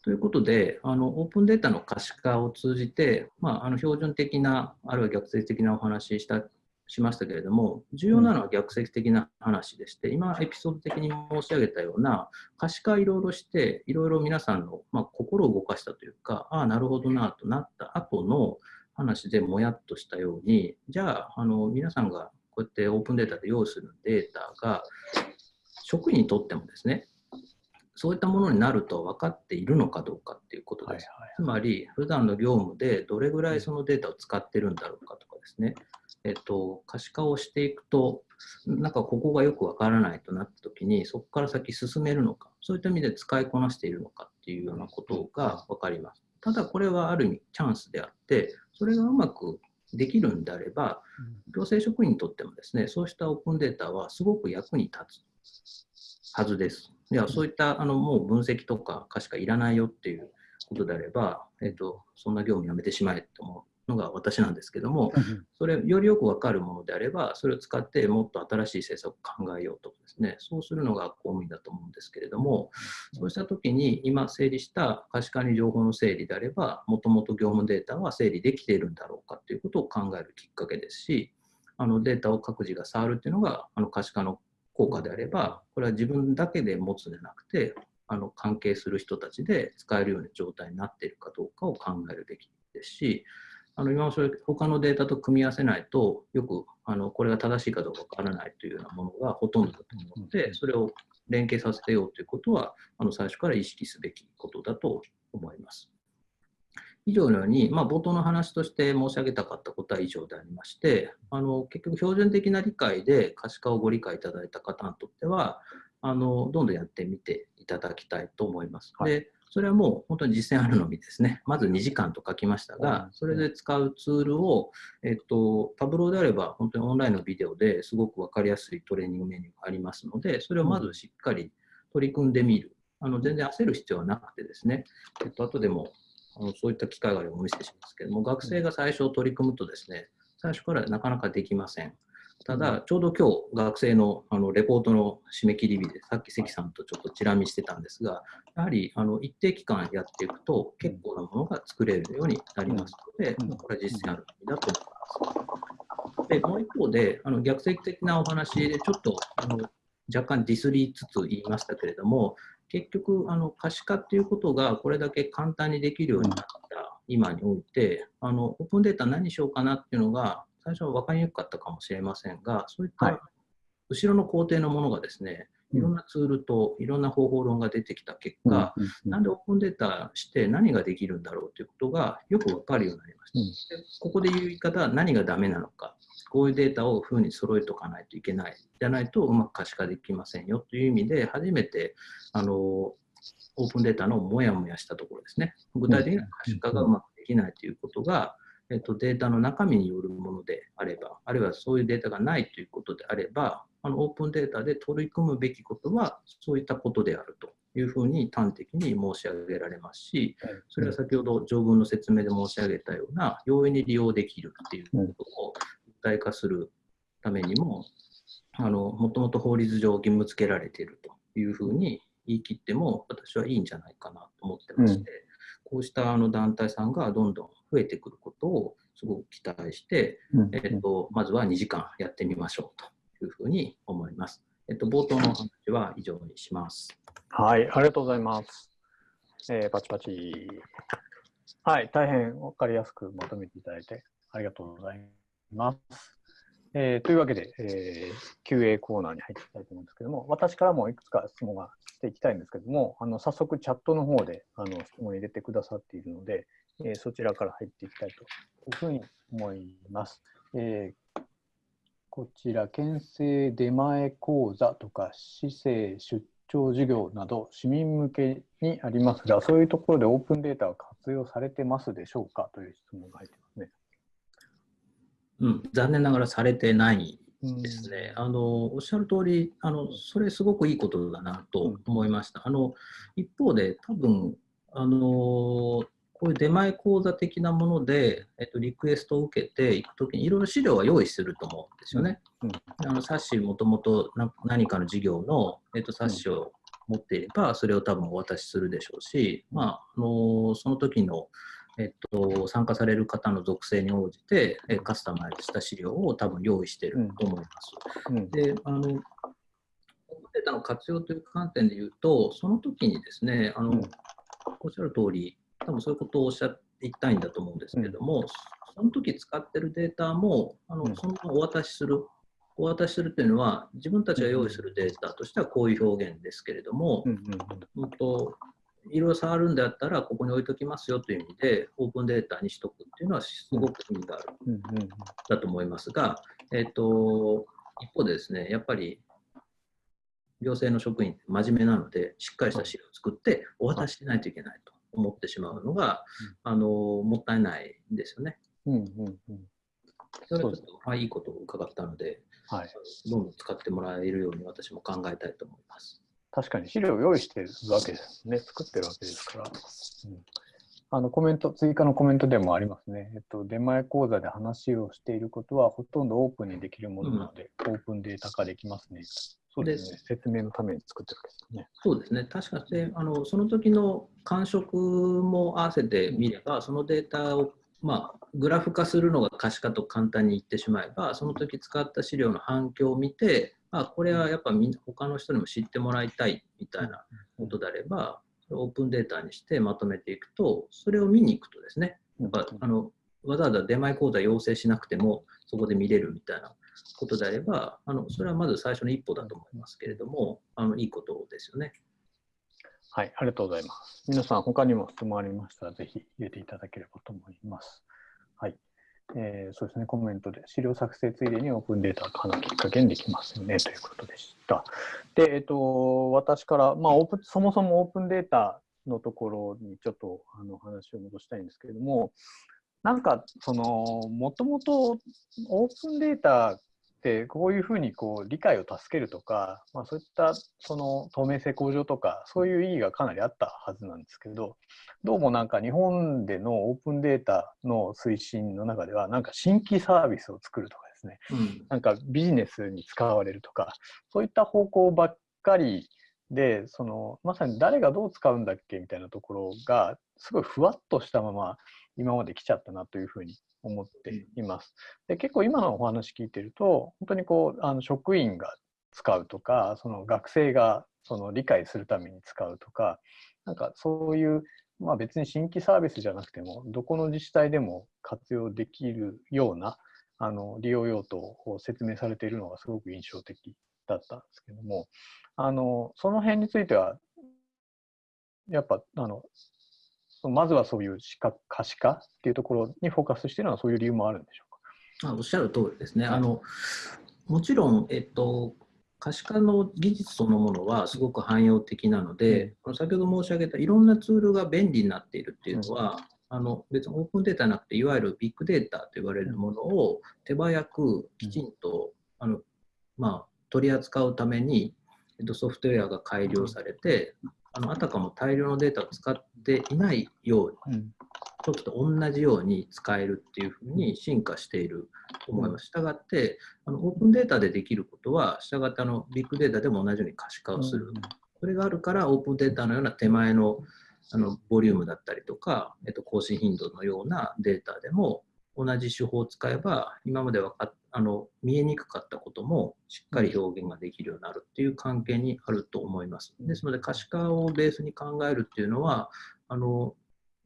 ということで、あのオープンデータの可視化を通じて、まあ、あの標準的な、あるいは逆説的なお話ししたしましたけれども、重要なのは逆説的な話でして、今、エピソード的に申し上げたような、可視化いろいろして、いろいろ皆さんの、まあ、心を動かしたというか、ああ、なるほどなとなった後の話でもやっとしたように、じゃあ、あの皆さんがこうやってオープンデータで用意するデータが、職員にとってもですね、そういったものになると分かっているのかどうかっていうことです。
はいはい。
つまり、普段の業務でどれぐらいそのデータを使ってるんだろうかとかですね、えっと、可視化をしていくと、なんかここがよくわからないとなったときに、そこから先進めるのか、そういった意味で使いこなしているのかっていうようなことが分かります。ただ、これはある意味チャンスであって、それがうまくできるんであれば、行政職員にとってもですね、そうしたオープンデータはすごく役に立つはずです。いや、そういったあのもう分析とか可視化いらないよっていうことであれば、えっと、そんな業務やめてしまえと思うのが私なんですけども、それよりよくわかるものであれば、それを使ってもっと新しい政策を考えようとかですね、そうするのが公務員だと思うんですけれども、そうしたときに今整理した可視化に情報の整理であれば、もともと業務データは整理できているんだろうかということを考えるきっかけですし、あのデータを各自が触るっていうのが、あの可視化の効果であれば、これは自分だけで持つんじゃなくて、あの関係する人たちで使えるような状態になっているかどうかを考えるべきですし、あの今もそれ他のデータと組み合わせないと、よくあのこれが正しいかどうかわからないというようなものがほとんどだと思うので、それを連携させてようということは、あの最初から意識すべきことだと思います。以上のように、まあ、冒頭の話として申し上げたかったことは以上でありまして、あの結局、標準的な理解で可視化をご理解いただいた方にとっては、あのどんどんやってみていただきたいと思います。はい、でそれはもう本当に実践あるのみですね。まず2時間と書きましたが、それで使うツールを、えっと、タブローであれば本当にオンラインのビデオですごく分かりやすいトレーニングメニューがありますので、それをまずしっかり取り組んでみる。あの全然焦る必要はなくてですね、えっと後でもあのそういった機会があればお見せしますけども、学生が最初取り組むとですね、最初からなかなかできません。ただ、ちょうど今日、学生のあのレポートの締め切り日で、さっき関さんとちょっとチラ見してたんですが、やはりあの一定期間やっていくと、結構なものが作れるようになりますので、これは実践ある意味だと思います。で、もう一方で、あの逆説的なお話で、ちょっとあの若干ディスりつつ言いましたけれども、結局、あの可視化っていうことがこれだけ簡単にできるようになった今において、あのオープンデータ何しようかなっていうのが、最初は分かりにくかったかもしれませんが、そういった後ろの工程のものがですね、いろんなツールといろんな方法論が出てきた結果、なんでオープンデータして何ができるんだろうということがよく分かるようになりました。でここで言う言い方は何がダメなのか、こういうデータを風に揃えておかないといけない。じゃないとうまく可視化できませんよという意味で、初めてあのオープンデータのもやもやしたところですね。具体的な可視化がうまくできないということが、えっと、データの中身によるものであれば、あるいはそういうデータがないということであれば、あのオープンデータで取り組むべきことは、そういったことであるというふうに端的に申し上げられますし、それは先ほど条文の説明で申し上げたような、容易に利用できるっていうことを具体化するためにも、あのもともと法律上義務付けられているというふうに言い切っても、私はいいんじゃないかなと思ってまして、こうしたあの団体さんがどんどん増えてくることをすごく期待して、えっと、まずは2時間やってみましょうというふうに思います。えっと、冒頭の話は以上にします。
はい、ありがとうございます。えー、パチパチ。はい、大変分かりやすくまとめていただいてありがとうございます。えー、というわけで、えー、QA コーナーに入っていきたいと思うんですけども、私からもいくつか質問がしていきたいんですけども、あの早速チャットの方であの質問を入れてくださっているので、えー、そちらから入っていきたいというふうに思います。えー、こちら、県政出前講座とか、市政出張授業など、市民向けにありますが、そういうところでオープンデータは活用されてますでしょうかという質問が入ってますね。
うん、残念ながらされてないですね。あのおっしゃる通りあのそれすごくいいことだなと思いました。あの一方で多分あのこういう出前講座的なもので、えっと、リクエストを受けていくときにいろいろ資料は用意すると思うんですよね。うん、あの冊子もともと何かの授業の、えっと、冊子を持っていればそれを多分お渡しするでしょうし、まあ、あのその時のえっと、参加される方の属性に応じて、えカスタマイズした資料を多分用意していると思います。うん。うん、であのデータの活用という観点で言うと、その時にですね、あの、うん、おっしゃる通り、多分そういうことをおっしゃっていきたいんだと思うんですけども、その時使ってるデータも、あのそのままお渡しする、お渡しするというのは、自分たちが用意するデータとしてはこういう表現ですけれども、うんといろいろ触るんであったら、ここに置いときますよという意味で、オープンデータにしとくっていうのは、すごく意味がある、だと思いますが、えっ、と、一方でですね、やっぱり、行政の職員って真面目なので、しっかりした資料を作ってお渡ししないといけないと思ってしまうのが、あのもったいないんですよね。うんうんうん、それはちょっと、まあ、いいことを伺ったので、はい、どんどん使ってもらえるように私も考えたいと思います。
確かに資料を用意してるわけですね。作ってるわけですから。うん、あのコメント、追加のコメントでもありますね。えっと、出前講座で話をしていることはほとんどオープンにできるものなので、うん、オープンデータ化できますね。そうですね。説明のために作ってるわけですね。
そうですね。確かに、あのその時の感触も合わせてみれば、そのデータをまあ、グラフ化するのが可視化と簡単に言ってしまえば、その時使った資料の反響を見て、あこれはやっぱみ他の人にも知ってもらいたいみたいなことであれば、オープンデータにしてまとめていくと、それを見に行くとですね、やっぱあのわざわざ出前講座要請しなくても、そこで見れるみたいなことであれば、あのそれはまず最初の一歩だと思いますけれども、あのいいことですよね。
はい、ありがとうございます。皆さん、他にも質問ありましたら、ぜひ入れていただければと思います。えーそうですね、コメントで、資料作成ついでにオープンデータ化のきっかけにできますよね、ということでした。で、えっ、と、私から、まあ、オープン、そもそもオープンデータのところにちょっとあの話を戻したいんですけれども、なんか、その、もともとオープンデータてこういうふうにこう理解を助けるとか、まあ、そういったその透明性向上とかそういう意義がかなりあったはずなんですけどどうもなんか日本でのオープンデータの推進の中ではなんか新規サービスを作るとかですね。
うん。
なんかビジネスに使われるとかそういった方向ばっかりでそのまさに誰がどう使うんだっけみたいなところがすごいふわっとしたまま今まで来ちゃったなというふうに思っています。で結構今のお話聞いてると本当にこうあの職員が使うとかその学生がその理解するために使うとかなんかそういう、まあ、別に新規サービスじゃなくてもどこの自治体でも活用できるようなあの利用用途を説明されているのがすごく印象的だったんですけどもあのその辺についてはやっぱあのまずはそういう視覚可視化っていうところにフォーカスしているのはそういう理由もあるんでしょうか？
あおっしゃる通りですね。あのもちろん、えっと、可視化の技術そのものはすごく汎用的なので、先ほど申し上げたいろんなツールが便利になっているっていうのは、あの別にオープンデータなくて、いわゆるビッグデータと言われるものを手早くきちんと、あのまあ、取り扱うために、えっと、ソフトウェアが改良されて、あのあたかも大量のデータを使っていないように、
うん
時と同じように使えるっていうふうに進化していると思います。したがって、あのオープンデータでできることは、したがってあのビッグデータでも同じように可視化をする。これがあるから、オープンデータのような手前のあのボリュームだったりとか、えっと、更新頻度のようなデータでも、同じ手法を使えば、今までわかっあの見えにくかったこともしっかり表現ができるようになるっていう関係にあると思います。ですので、可視化をベースに考えるっていうのは、あの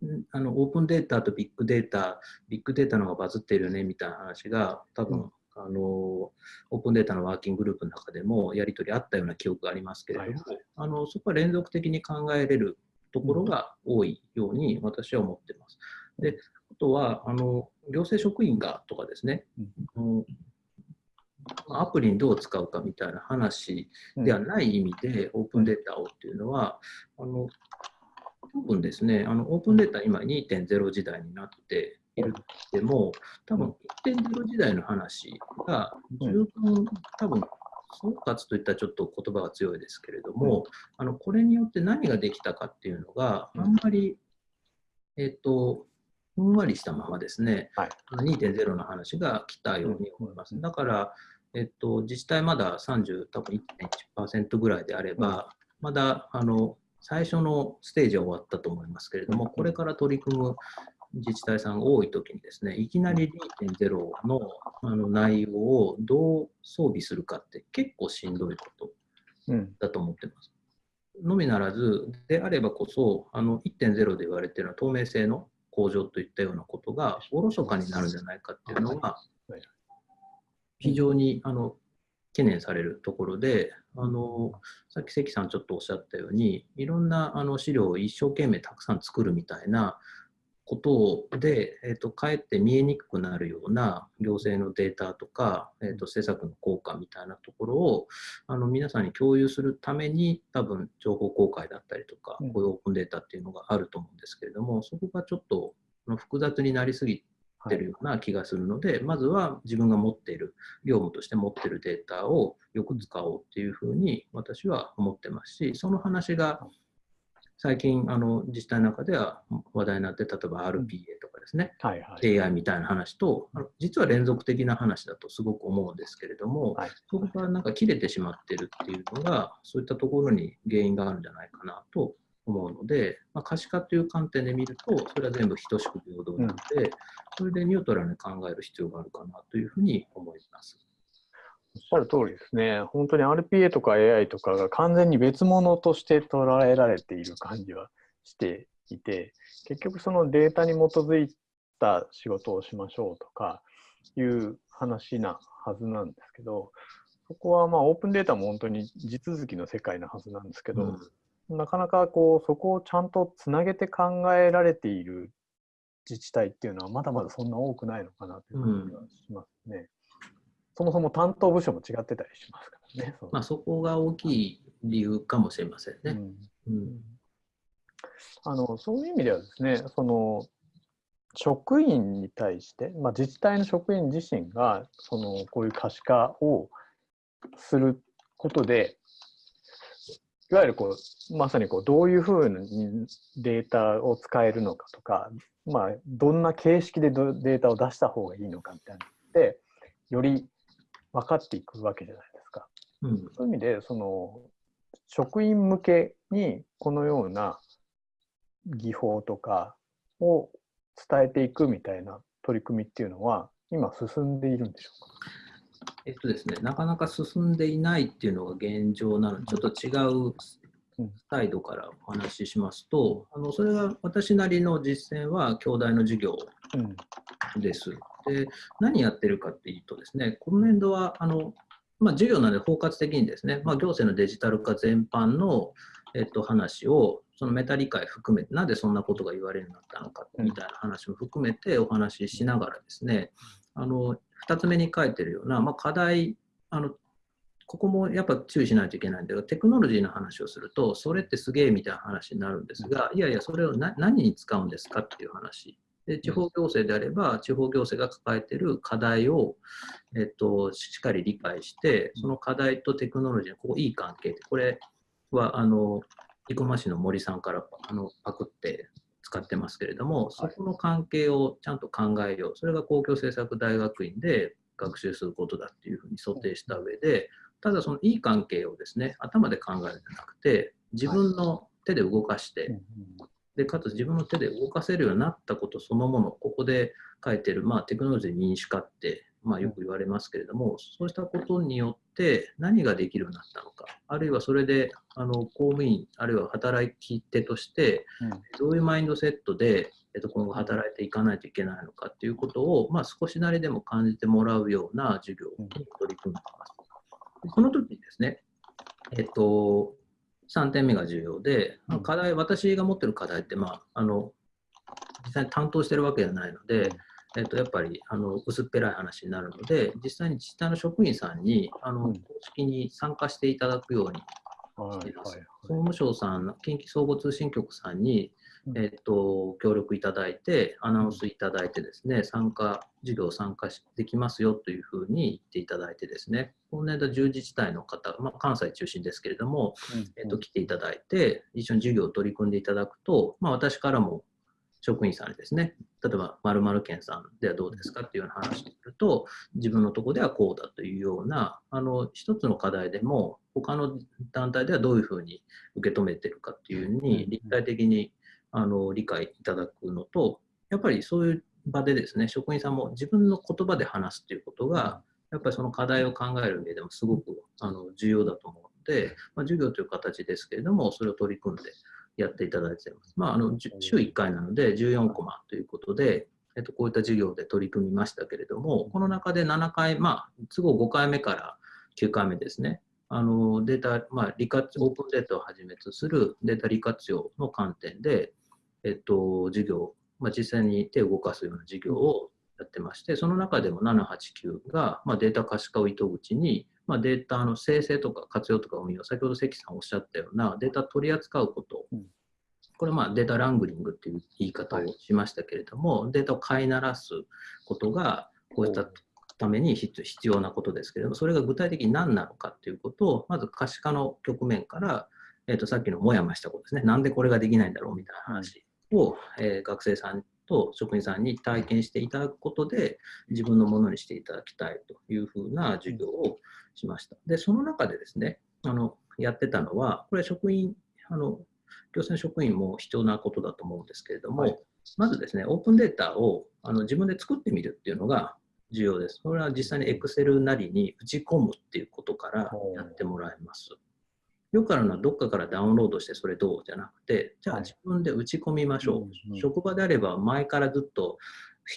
んあのオープンデータとビッグデータ、ビッグデータの方がバズってるよねみたいな話が、多分、あのオープンデータのワーキンググループの中でもやり取りあったような記憶がありますけれども、
はいはい
あのそこは連続的に考えれるところが多いように私は思ってます。であとはあの行政職員がとかですね、うん。アプリにどう使うかみたいな話ではない意味で、オープンデータをっていうのは、あの多分ですね、あのオープンデータ今2.0時代になっているでも、多分1.0時代の話が十分、多分総括といったらちょっと言葉が強いですけれども、あのこれによって何ができたかっていうのがあんまり、えっ、とふんわりしたままですね、
はい。
あの2.0の話が来たように思います。だから、えっと、自治体まだ30、多分1.1%ぐらいであれば、まだあの最初のステージは終わったと思いますけれども、これから取り組む自治体さんが多いときにですね、いきなり2.0のあの内容をどう装備するかって結構しんどいこと
うん。
だと思ってます。のみならず、であればこそ、あの1.0で言われているのは透明性の向上といったようなことがおろそかになるんじゃないかっていうのが
はい。
非常にあの懸念されるところで、あのさっき関さんちょっとおっしゃったように、いろんなあの資料を一生懸命たくさん作るみたいなことで、えー、とかえって見えにくくなるような行政のデータとか、えー、と施策の効果みたいなところをあの皆さんに共有するために多分情報公開だったりとか、
うん。
こういうオープンデータっていうのがあると思うんですけれども、そこがちょっと複雑になりすぎてるような気がするので、まずは自分が持っている、業務として持っているデータをよく使おうっていうふうに私は思ってますし、その話が最近あの自治体の中では話題になって、例えば RPA とかですね、
はいはい。
AI みたいな話と、実は連続的な話だとすごく思うんですけれども、
はい
そこがなんか切れてしまってるっていうのが、そういったところに原因があるんじゃないかなと思うので、まあ、可視化という観点で見ると、それは全部等しく平等なので、それでニュートラルに考える必要があるかなというふうに思います。
おっしゃる通りですね。本当に RPA とか AI とかが完全に別物として捉えられている感じはしていて、結局そのデータに基づいた仕事をしましょうとかいう話なはずなんですけど、そこはまあオープンデータも本当に地続きの世界なはずなんですけど、
うん
なかなかこうそこをちゃんとつなげて考えられている自治体っていうのはまだまだそんな多くないのかなという感じがしますね。そもそも担当部署も違ってたりしますからね。
まあ、そこが大きい理由かもしれませんね。うん、
あのそういう意味ではですね、その職員に対して、まあ、自治体の職員自身がそのこういう可視化をすることで、いわゆるこうまさにこうどういうふうにデータを使えるのかとか、まあ、どんな形式でデータを出した方がいいのかみたいなのでより分かっていくわけじゃないですか。うん、そういう意味でその職員向けにこのような技法とかを伝えていくみたいな取り組みっていうのは今進んでいるんでしょうか？
えっとですね、なかなか進んでいないっていうのが現状なので、ちょっと違う態度からお話ししますと、あのそれは私なりの実践は兄弟の授業です。で何やってるかっていうとですね、今年度はあの、まあ、授業なので包括的にですね、まあ、行政のデジタル化全般の、えっと、話をそのメタ理解含めて、なぜそんなことが言われるようになったのかみたいな話も含めてお話ししながらですね、あの2つ目に書いてるような、まあ、課題あのここもやっぱ注意しないといけないんだけど、テクノロジーの話をすると、それってすげえみたいな話になるんですが、いやいや、それを何に使うんですかっていう話。で地方行政であれば、地方行政が抱えている課題を、えっと、しっかり理解して、その課題とテクノロジーのここいい関係って、これはあの生駒市の森さんからあのパクって使ってますけれども、そこの関係をちゃんと考えよう、それが公共政策大学院で学習することだっていうふうに想定した上で、ただそのいい関係をですね、頭で考えるんじゃなくて、自分の手で動かして、でかつ自分の手で動かせるようになったことそのもの、ここで書いてる、まあ、テクノロジー民主化って、まあ、よく言われますけれども、そうしたことによって何ができるようになったのか、あるいはそれであの公務員、あるいは働き手として、どういうマインドセットで、えっと、今後働いていかないといけないのかっていうことを、まあ、少しなりでも感じてもらうような授業に取り組んでいます。この時にですね、えっと、3点目が重要で、課題、私が持ってる課題って、まあ、あの実際に担当してるわけじゃないので、えっと、やっぱりあの薄っぺらい話になるので、実際に自治体の職員さんにあの公式に参加していただくようにしています。総務省さん、近畿総合通信局さんにえっと、協力いただいて、アナウンスいただいてですね、参加、授業参加できますよというふうに言っていただいてですね、今年度10自治体の方、まあ、関西中心ですけれども、えっと、来ていただいて、一緒に授業を取り組んでいただくと、まあ、私からも職員さんにですね、例えば〇〇県さんではどうですかっていうような話をすると、自分のとこではこうだというような、あの一つの課題でも、他の団体ではどういうふうに受け止めてるかっていうふうに、立体的にあの理解いただくのと、やっぱりそういう場でですね、職員さんも自分の言葉で話すっていうことが、やっぱりその課題を考える上でもすごくあの重要だと思うので、まあ、授業という形ですけれども、それを取り組んでやっていただいています。まあ、あの週1回なので14コマということで、えっと、こういった授業で取り組みましたけれども、この中で7回、まあ、都合5回目から9回目ですね、あのデータ、まあ、利活オープンデータをはじめとするデータ利活用の観点で、えっと、授業、まあ、実際に手を動かすような授業をやってまして、その中でも789が、まあ、データ可視化を糸口に、まあ、データの生成とか活用とか運用、先ほど関さんおっしゃったようなデータ取り扱うこと、うん、これまあデータラングリングっていう言い方をしましたけれども、はい、データを飼いならすことが、こういったために必要なことですけれども、それが具体的に何なのかっていうことを、まず可視化の局面から、えー、とさっきのもやもやしたことですね、なんでこれができないんだろうみたいな話を、えー、学生さんと職員さんに体験していただくことで自分のものにしていただきたいというふうな授業をしました。で、その中でですね、あのやってたのは、これ職員、あの行政職員も必要なことだと思うんですけれども、はい、まずですね、オープンデータをあの自分で作ってみるっていうのが重要です。これは実際に Excel なりに打ち込むっていうことからやってもらいます。よくあるのはどっかからダウンロードしてそれどうじゃなくて、じゃあ自分で打ち込みましょう。はい、職場であれば前からずっと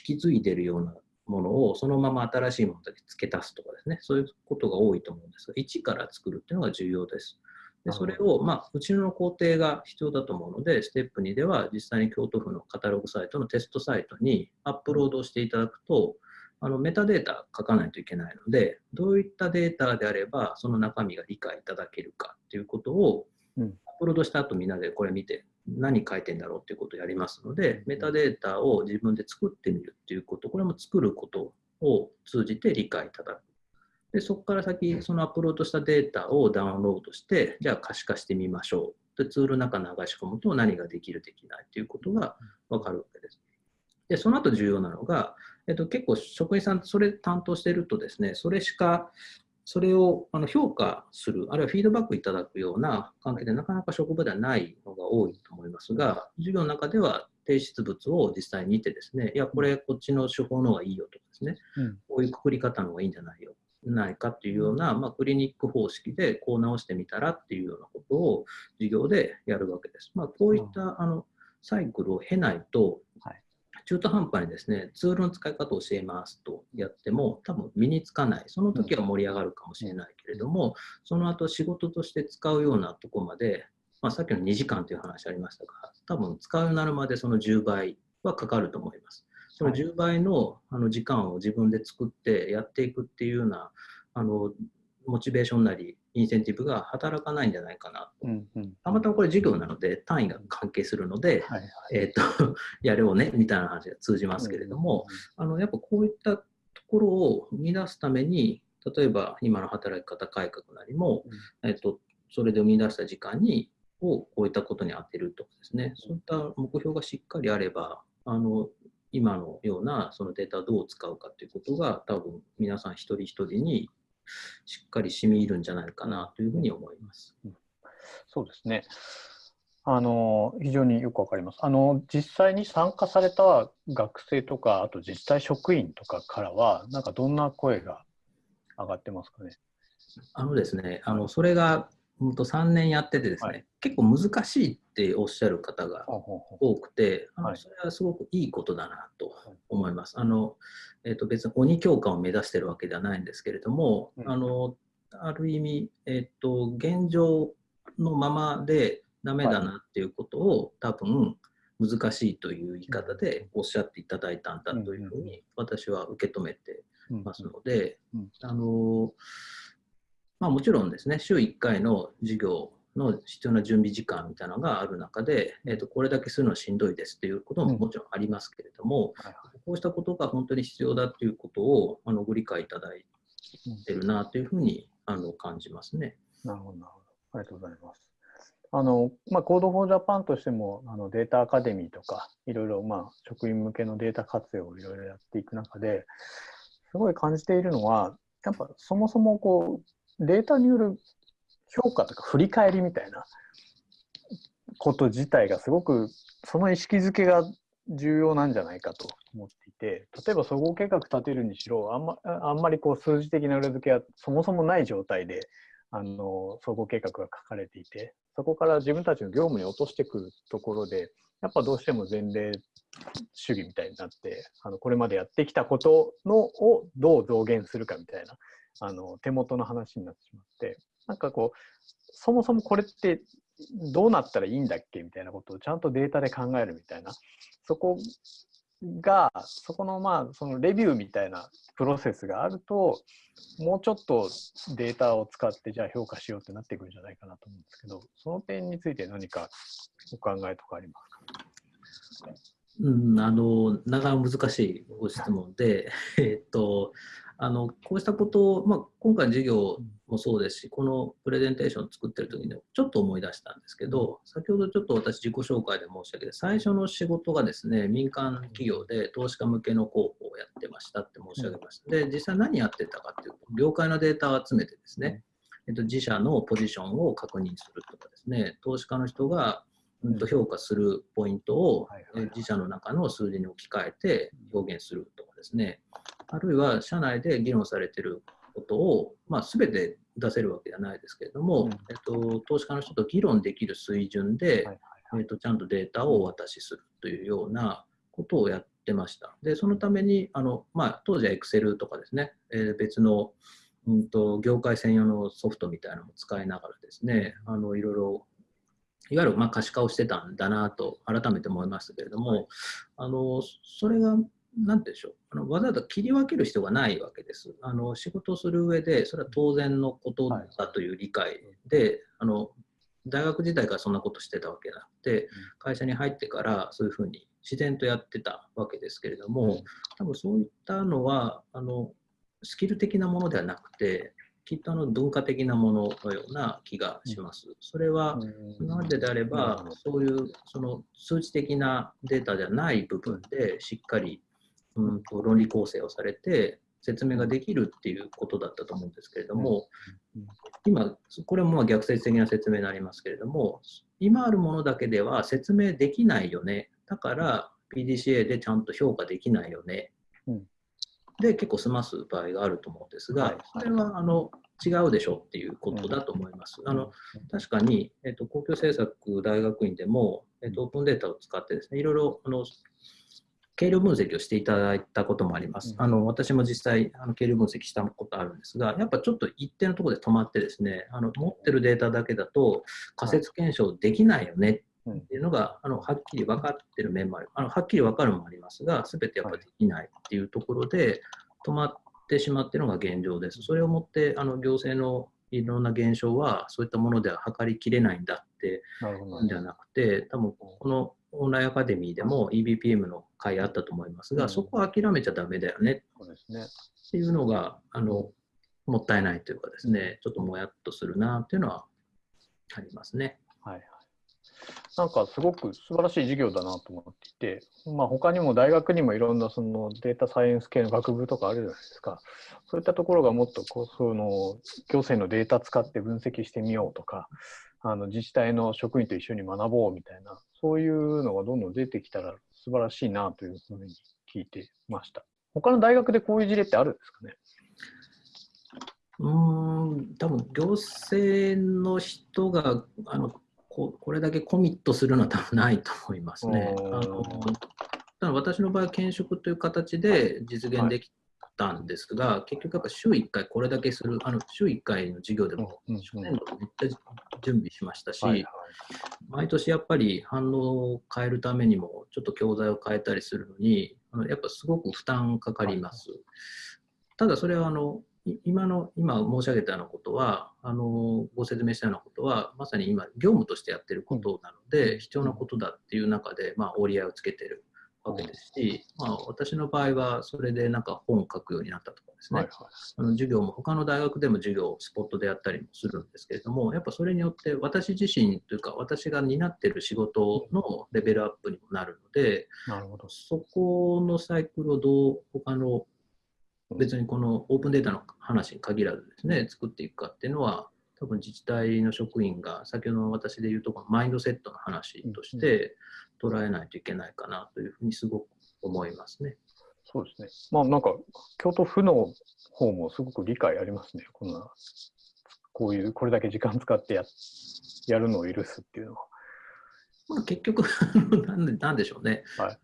引き継いでるようなものをそのまま新しいものだけ付け足すとかですね、そういうことが多いと思うんですが、一から作るっていうのが重要です。でそれを、まあ、うちの工程が必要だと思うので、ステップ2では実際に京都府のカタログサイトのテストサイトにアップロードしていただくと、あのメタデータ書かないといけないので、どういったデータであれば、その中身が理解いただけるかっていうことを、アップロードした後みんなでこれ見て、何書いてんだろうっていうことをやりますので、メタデータを自分で作ってみるっていうこと、これも作ることを通じて理解いただく。でそこから先、そのアップロードしたデータをダウンロードして、じゃあ可視化してみましょう。でツールの中に流し込むと何ができる、できないということが分かるわけです。で、その後重要なのが、えっと、結構職員さんそれ担当してるとですね、それしか、それをあの評価する、あるいはフィードバックいただくような関係でなかなか職場ではないのが多いと思いますが、授業の中では提出物を実際に見てですね、いや、これこっちの手法の方がいいよとかですね、うん、こういうくくり方の方がいいんじゃないよないかっていうような、まあ、クリニック方式でこう直してみたらっていうようなことを授業でやるわけです。まあ、こういったあのサイクルを経ないと、中途半端にですね、ツールの使い方を教えますとやっても、多分身につかない。その時は盛り上がるかもしれないけれども、その後仕事として使うようなとこまで、まあ、さっきの2時間という話ありましたが、多分使うようになるまでその10倍はかかると思います。その10倍のあの時間を自分で作ってやっていくっていうようなあのモチベーションなりインセンティブが働かないんじゃないかな。と、うんうん、たまたまこれ授業なので単位が関係するので、はいはい、えーと、やろうねみたいな話が通じますけれども、うんうん、あのやっぱこういったところを生み出すために例えば今の働き方改革なりも、うん、えーと、それで生み出した時間にをこういったことに充てるとかですね。そういった目標がしっかりあればあの今のようなそのデータをどう使うかということが多分皆さん一人一人にしっかり染み入るんじゃないかなというふうに思います。
そうですね。あの非常によくわかります。あの実際に参加された学生とかあと自治体職員とかからはなんかどんな声が上がってますかね？
あのですね、あのそれが本当3年やっててですね、はい、結構難しいっておっしゃる方が多くて、あのそれはすごくいいことだなと思います。あのえー、と別に鬼教官を目指してるわけではないんですけれども、うん、あのある意味、えーと、現状のままでダメだなっていうことを、多分難しいという言い方でおっしゃっていただいたんだというふうに私は受け止めてますので、あのまあ、もちろんですね、週1回の授業の必要な準備時間みたいなのがある中で、えー、とこれだけするのはしんどいですということももちろんありますけれども、こうしたことが本当に必要だということをあのご理解いただいてるなというふうにあの感じますね。
なるほど、なるほど。ありがとうございます。あのまあ、コードフォージャパンとしてもあのデータアカデミーとかいろいろ、まあ、職員向けのデータ活用をいろいろやっていく中ですごい感じているのはやっぱそもそもこうデータによる評価とか振り返りみたいなこと自体がすごくその意識づけが重要なんじゃないかと思っていて例えば総合計画立てるにしろあんまあんまりこう数字的な裏付けはそもそもない状態であの総合計画が書かれていてそこから自分たちの業務に落としてくるところでやっぱどうしても前例主義みたいになってあのこれまでやってきたことのをどう増減するかみたいなあの手元の話になってしまってなんかこうそもそもこれってどうなったらいいんだっけみたいなことをちゃんとデータで考えるみたいなそこがそこのまあそのレビューみたいなプロセスがあるともうちょっとデータを使ってじゃあ評価しようってなってくるんじゃないかなと思うんですけどその点について何かお考えとかありますか？
うん、あのなかなか難しいご質問で、えっと、あのこうしたことを、まあ、今回の授業もそうですし、このプレゼンテーションを作ってる時にちょっと思い出したんですけど、先ほどちょっと私自己紹介で申し上げて、最初の仕事がですね、民間企業で投資家向けの広報をやってましたって申し上げました。で、実際何やってたかっていうと、業界のデータを集めてですね、えっと、自社のポジションを確認するとかですね、投資家の人がうんと評価するポイントを自社の中の数字に置き換えて表現するとかですね、あるいは社内で議論されていることを、まあ、全て出せるわけではないですけれども、うん、えっと、投資家の人と議論できる水準で、えっと、ちゃんとデータをお渡しするというようなことをやってました。で、そのために、あのまあ、当時は Excel とかですね、えー、別のうんと業界専用のソフトみたいなのも使いながらですね、あのいろいろいわゆるまあ可視化をしてたんだなと改めて思いましたけれども、はい、あのそれが何て言うんでしょう。あのわざわざ切り分ける必要がないわけです。あの仕事をする上でそれは当然のことだという理解で、はい、あの大学時代からそんなことしてたわけなくて会社に入ってからそういうふうに自然とやってたわけですけれども多分そういったのはあのスキル的なものではなくてきっとあの文化的なもののような気がします。それは今までであればそういうその数値的なデータじゃない部分でしっかりうんと論理構成をされて説明ができるっていうことだったと思うんですけれども今これも逆説的な説明になりますけれども今あるものだけでは説明できないよね。だから PDCA でちゃんと評価できないよね。で結構済ます場合があると思うんですが、それはあの違うでしょっていうことだと思います。あの確かに、えっと、公共政策大学院でも、えっと、オープンデータを使ってですね、いろいろあの計量分析をしていただいたこともあります。あの私も実際あの計量分析したことあるんですが、やっぱちょっと一定のところで止まってですね、あの持ってるデータだけだと仮説検証できないよねっていうのが、あのはっきり分かってる面もある。あのはっきり分かるもありますが全てやっぱできないっていうところで止まってしまっているのが現状です。それをもってあの行政のいろんな現象はそういったものでは測りきれないんだってではなくて多分このオンラインアカデミーでも EBPM の会あったと思いますが、うん、そこは諦めちゃだめだよねっていうのがあのもったいないというかですねちょっともやっとするなっていうのはありますね。
はいなんかすごく素晴らしい授業だなと思っていて、まあ、他にも大学にもいろんなそのデータサイエンス系の学部とかあるじゃないですか。そういったところがもっとこうその行政のデータ使って分析してみようとか、あの自治体の職員と一緒に学ぼうみたいな、そういうのがどんどん出てきたら素晴らしいなというふうに聞いてました。他の大学でこういう事例ってあるんですかね？
うん多分行政の人があのここれだけコミットするのは多分ないと思いますね。あのただ私の場合は兼職という形で実現できたんですが、はい、結局やっぱ週1回これだけする、あの週1回の授業でも初年度めっちゃ準備しましたし、はいはい、毎年やっぱり反応を変えるためにもちょっと教材を変えたりするのに、あのやっぱすごく負担かかります。ただそれはあの今の、今申し上げたようなことは、あの、ご説明したようなことは、まさに今、業務としてやってることなので、必要なことだっていう中で、まあ、折り合いをつけてるわけですし、まあ、私の場合は、それでなんか本を書くようになったとかですね、はいはい、あの授業も、他の大学でも授業をスポットでやったりもするんですけれども、やっぱそれによって私自身というか、私が担ってる仕事のレベルアップにもなるので、なるほど。そこのサイクルをどう他の別にこのオープンデータの話に限らずですね、作っていくかっていうのは、多分自治体の職員が先ほどの私で言うとこのマインドセットの話として捉えないといけないかなというふうにすごく思いますね。
そうですね。まあなんか京都府の方もすごく理解ありますね。こんなこういうこれだけ時間使ってややるのを許すっていうのは。
まあ、結局 なんで、なんでしょうね、はい、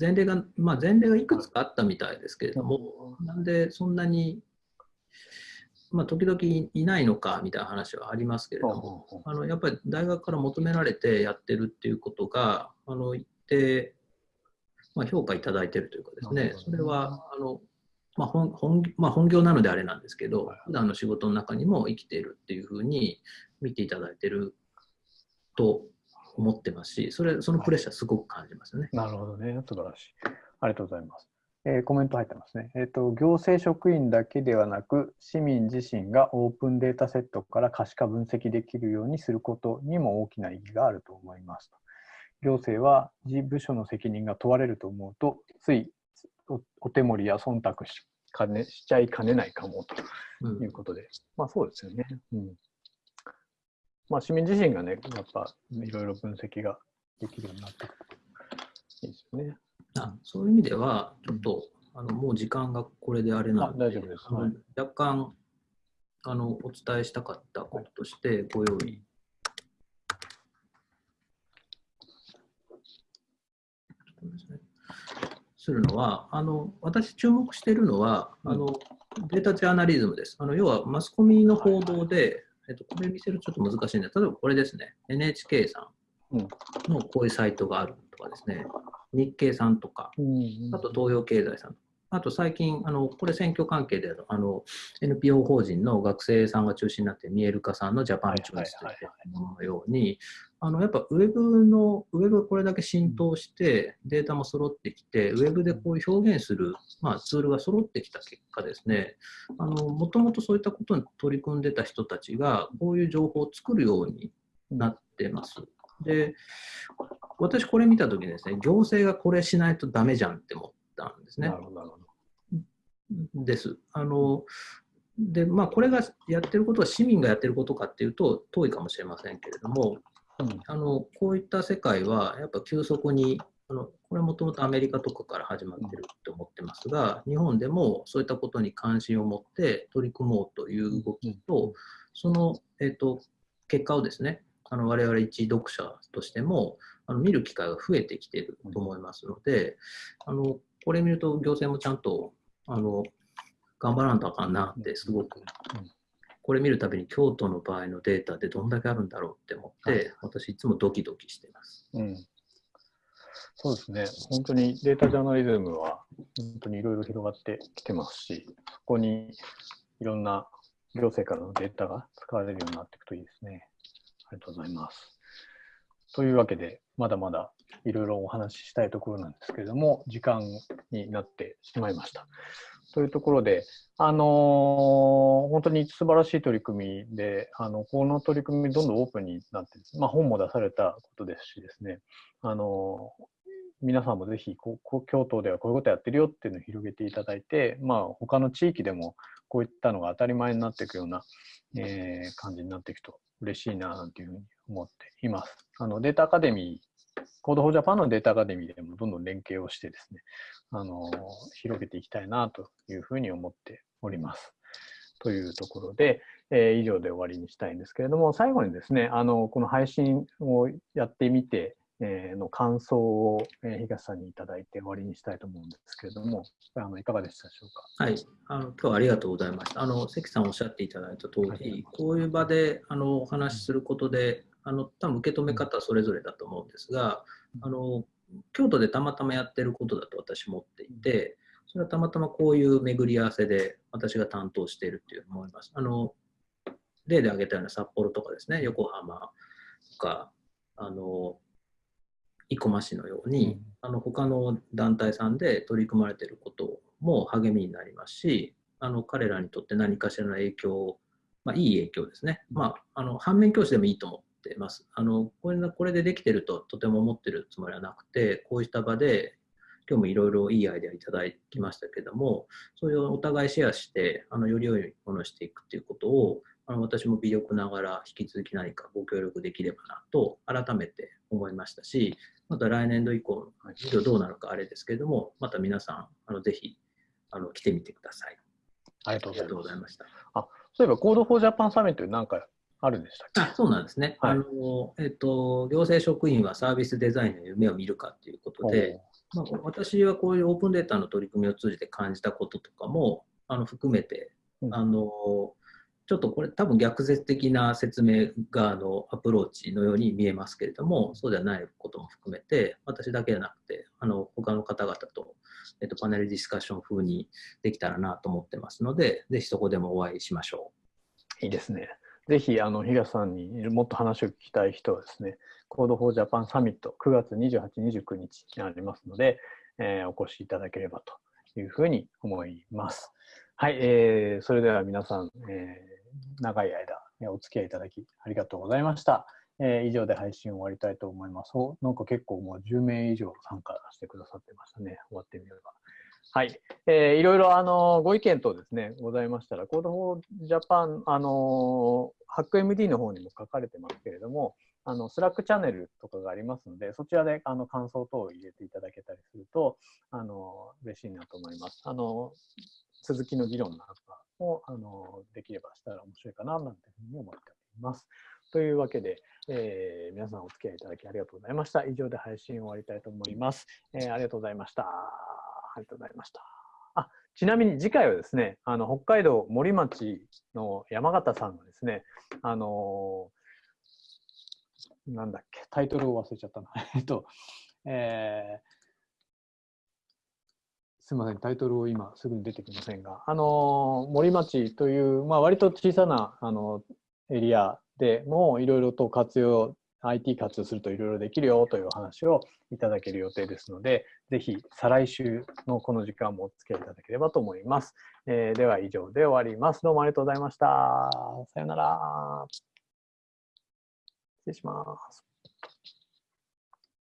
前例が、まあ、前例がいくつかあったみたいですけれども、なんでそんなに、まあ、時々いないのかみたいな話はありますけれども、あのやっぱり大学から求められてやってるっていうことが、あの一定、まあ、評価いただいてるというかですね、それはあの、まあ本本まあ、本業なのであれなんですけど、普段の仕事の中にも生きているっていうふうに見ていただいてると思ってますし、それそのプレッシャーすごく感じますよね。
なるほどね、素晴らしい。ありがとうございます。えー、コメント入ってますね、えーと。行政職員だけではなく、市民自身がオープンデータセットから可視化分析できるようにすることにも大きな意義があると思いますと。行政は自部署の責任が問われると思うと、ついお手盛りや忖度しかねしちゃいかねないかもということで、うん、まあそうですよね。うんまあ、市民自身がね、やっぱいろいろ分析ができるようになってくるといいですよね。
あそういう意味では、ちょっと、あのもう時間がこれであれなので、
大丈夫です、はい、
若干あのお伝えしたかったこととしてご用意。するのは、あの私注目しているのは、あのデータジャーナリズムです。あの要はマスコミの報道で、えっと、これ見せるとちょっと難しいんで、例えばこれですね、NHK さんのこういうサイトがあるとかですね、日経さんとか、あと東洋経済さんあと最近、あのこれ選挙関係であの NPO 法人の学生さんが中心になって見える化さんのジャパンチョイスというもののように、あのやっぱウェブの、ウェブがこれだけ浸透して、データも揃ってきて、ウェブでこういう表現する、まあ、ツールが揃ってきた結果ですね、もともとそういったことに取り組んでた人たちが、こういう情報を作るようになってます。で、私これ見たときにですね、行政がこれしないとダメじゃんって思ったんですね。なるほどです。あのでまあ、これがやってることは市民がやってることかっていうと遠いかもしれませんけれども、うん、あのこういった世界はやっぱ急速にあのこれはもともとアメリカとかから始まってると思ってますが、日本でもそういったことに関心を持って取り組もうという動きと、その、えーと、結果をですね、あの我々一読者としてもあの見る機会が増えてきていると思いますので、あのこれ見ると行政もちゃんとあの頑張らんとあかんなってすごく、これ見るたびに京都の場合のデータってどんだけあるんだろうって思って、私いつもドキドキしてます。
うんそうですね、本当にデータジャーナリズムは本当にいろいろ広がってきてますし、そこにいろんな行政からのデータが使われるようになっていくといいですね。ありがとうございます。というわけで、まだまだいろいろお話ししたいところなんですけれども、時間になってしまいました。というところで、あのー、本当に素晴らしい取り組みで、あのこの取り組み、どんどんオープンになって、まあ、本も出されたことですしですね、あのー、皆さんもぜひここ、京都ではこういうことやってるよっていうのを広げていただいて、まあ、他の地域でもこういったのが当たり前になっていくような、えー、感じになっていくと嬉しいななんていうふうに思っています。あのデータアカデミーコードフォージャパンのデータアカデミーでもどんどん連携をしてですね、あの広げていきたいなというふうに思っております。というところで、えー、以上で終わりにしたいんですけれども、最後にですね、あのこの配信をやってみて、えー、の感想を、えー、東さんにいただいて終わりにしたいと思うんですけれども、あのいかがでしたでしょう
か？はい、あの今日はありがとうございました。あの関さんおっしゃっていただいた通り、はい、こういう場であのお話しすることで、あの多分受け止め方はそれぞれだと思うんですが、あの京都でたまたまやってることだと私持っていて、それはたまたまこういう巡り合わせで私が担当しているっていう思います。あの例で挙げたような札幌とかですね、横浜とか、あの生駒市のように、あの他の団体さんで取り組まれていることも励みになりますし、あの彼らにとって何かしらの影響、まあ、いい影響ですね、まあ、あの反面教師でもいいと思ってます。あのこれこれでできてるととても思ってるつもりはなくて、こうした場で今日もいろいろいいアイデアいただきましたけども、そういうお互いシェアして、あのより良いものをしていくっていうことを、あの私も微力ながら引き続き何かご協力できればなと改めて思いましたし、また来年度以降の授業どうなるかあれですけれども、また皆さん、あのぜひあの来てみてください。
ありがとうございました。あそういえば、コードフォージャパンサミットなんかあるんでしたっけ？
あそうなんですね、はい、あのえっと。行政職員はサービスデザインの夢を見るかということで、まあ、私はこういうオープンデータの取り組みを通じて感じたこととかもあの含めて、あのちょっとこれ多分逆説的な説明側のアプローチのように見えますけれども、そうではないことも含めて、私だけでなくて、あの他の方々と、えっと、パネルディスカッション風にできたらなと思ってますので、ぜひそこでもお会いしましょ
う。いいですね。ぜひ、あの、東さんにもっと話を聞きたい人はですね、コードフォージャパンサミット9月28、29日にありますので、えー、お越しいただければというふうに思います。はい、えー、それでは皆さん、えー、長い間お付き合いいただきありがとうございました。えー、以上で配信を終わりたいと思います。なんか結構もう10名以上参加してくださってましたね。終わってみれば。はい。えー、いろいろあのご意見等ですね、ございましたら、コードフォージャパン、あの、 HackMD の方にも書かれてますけれども、あのスラックチャンネルとかがありますので、そちらであの感想等を入れていただけたりすると、あの嬉しいなと思います。あの続きの議論なんかもあのできればしたら面白いかななんていうふうに思っております。というわけで、えー、皆さんお付き合いいただきありがとうございました。以上で配信を終わりたいと思います。えー、ありがとうございました。ありがとうございました。あちなみに次回はですね、あの北海道森町の山形さんがですね、あのーなんだっけ、タイトルを忘れちゃったな。えっと、えーすみません、タイトルを今すぐに出てきませんが、あの森町という、まあ、割と小さなあのエリアでもいろいろと活用、IT 活用するといろいろできるよというお話をいただける予定ですので、ぜひ再来週のこの時間もお付き合いいただければと思います。えーでは以上で終わります。どうもありがとうございました。さようなら。失礼します。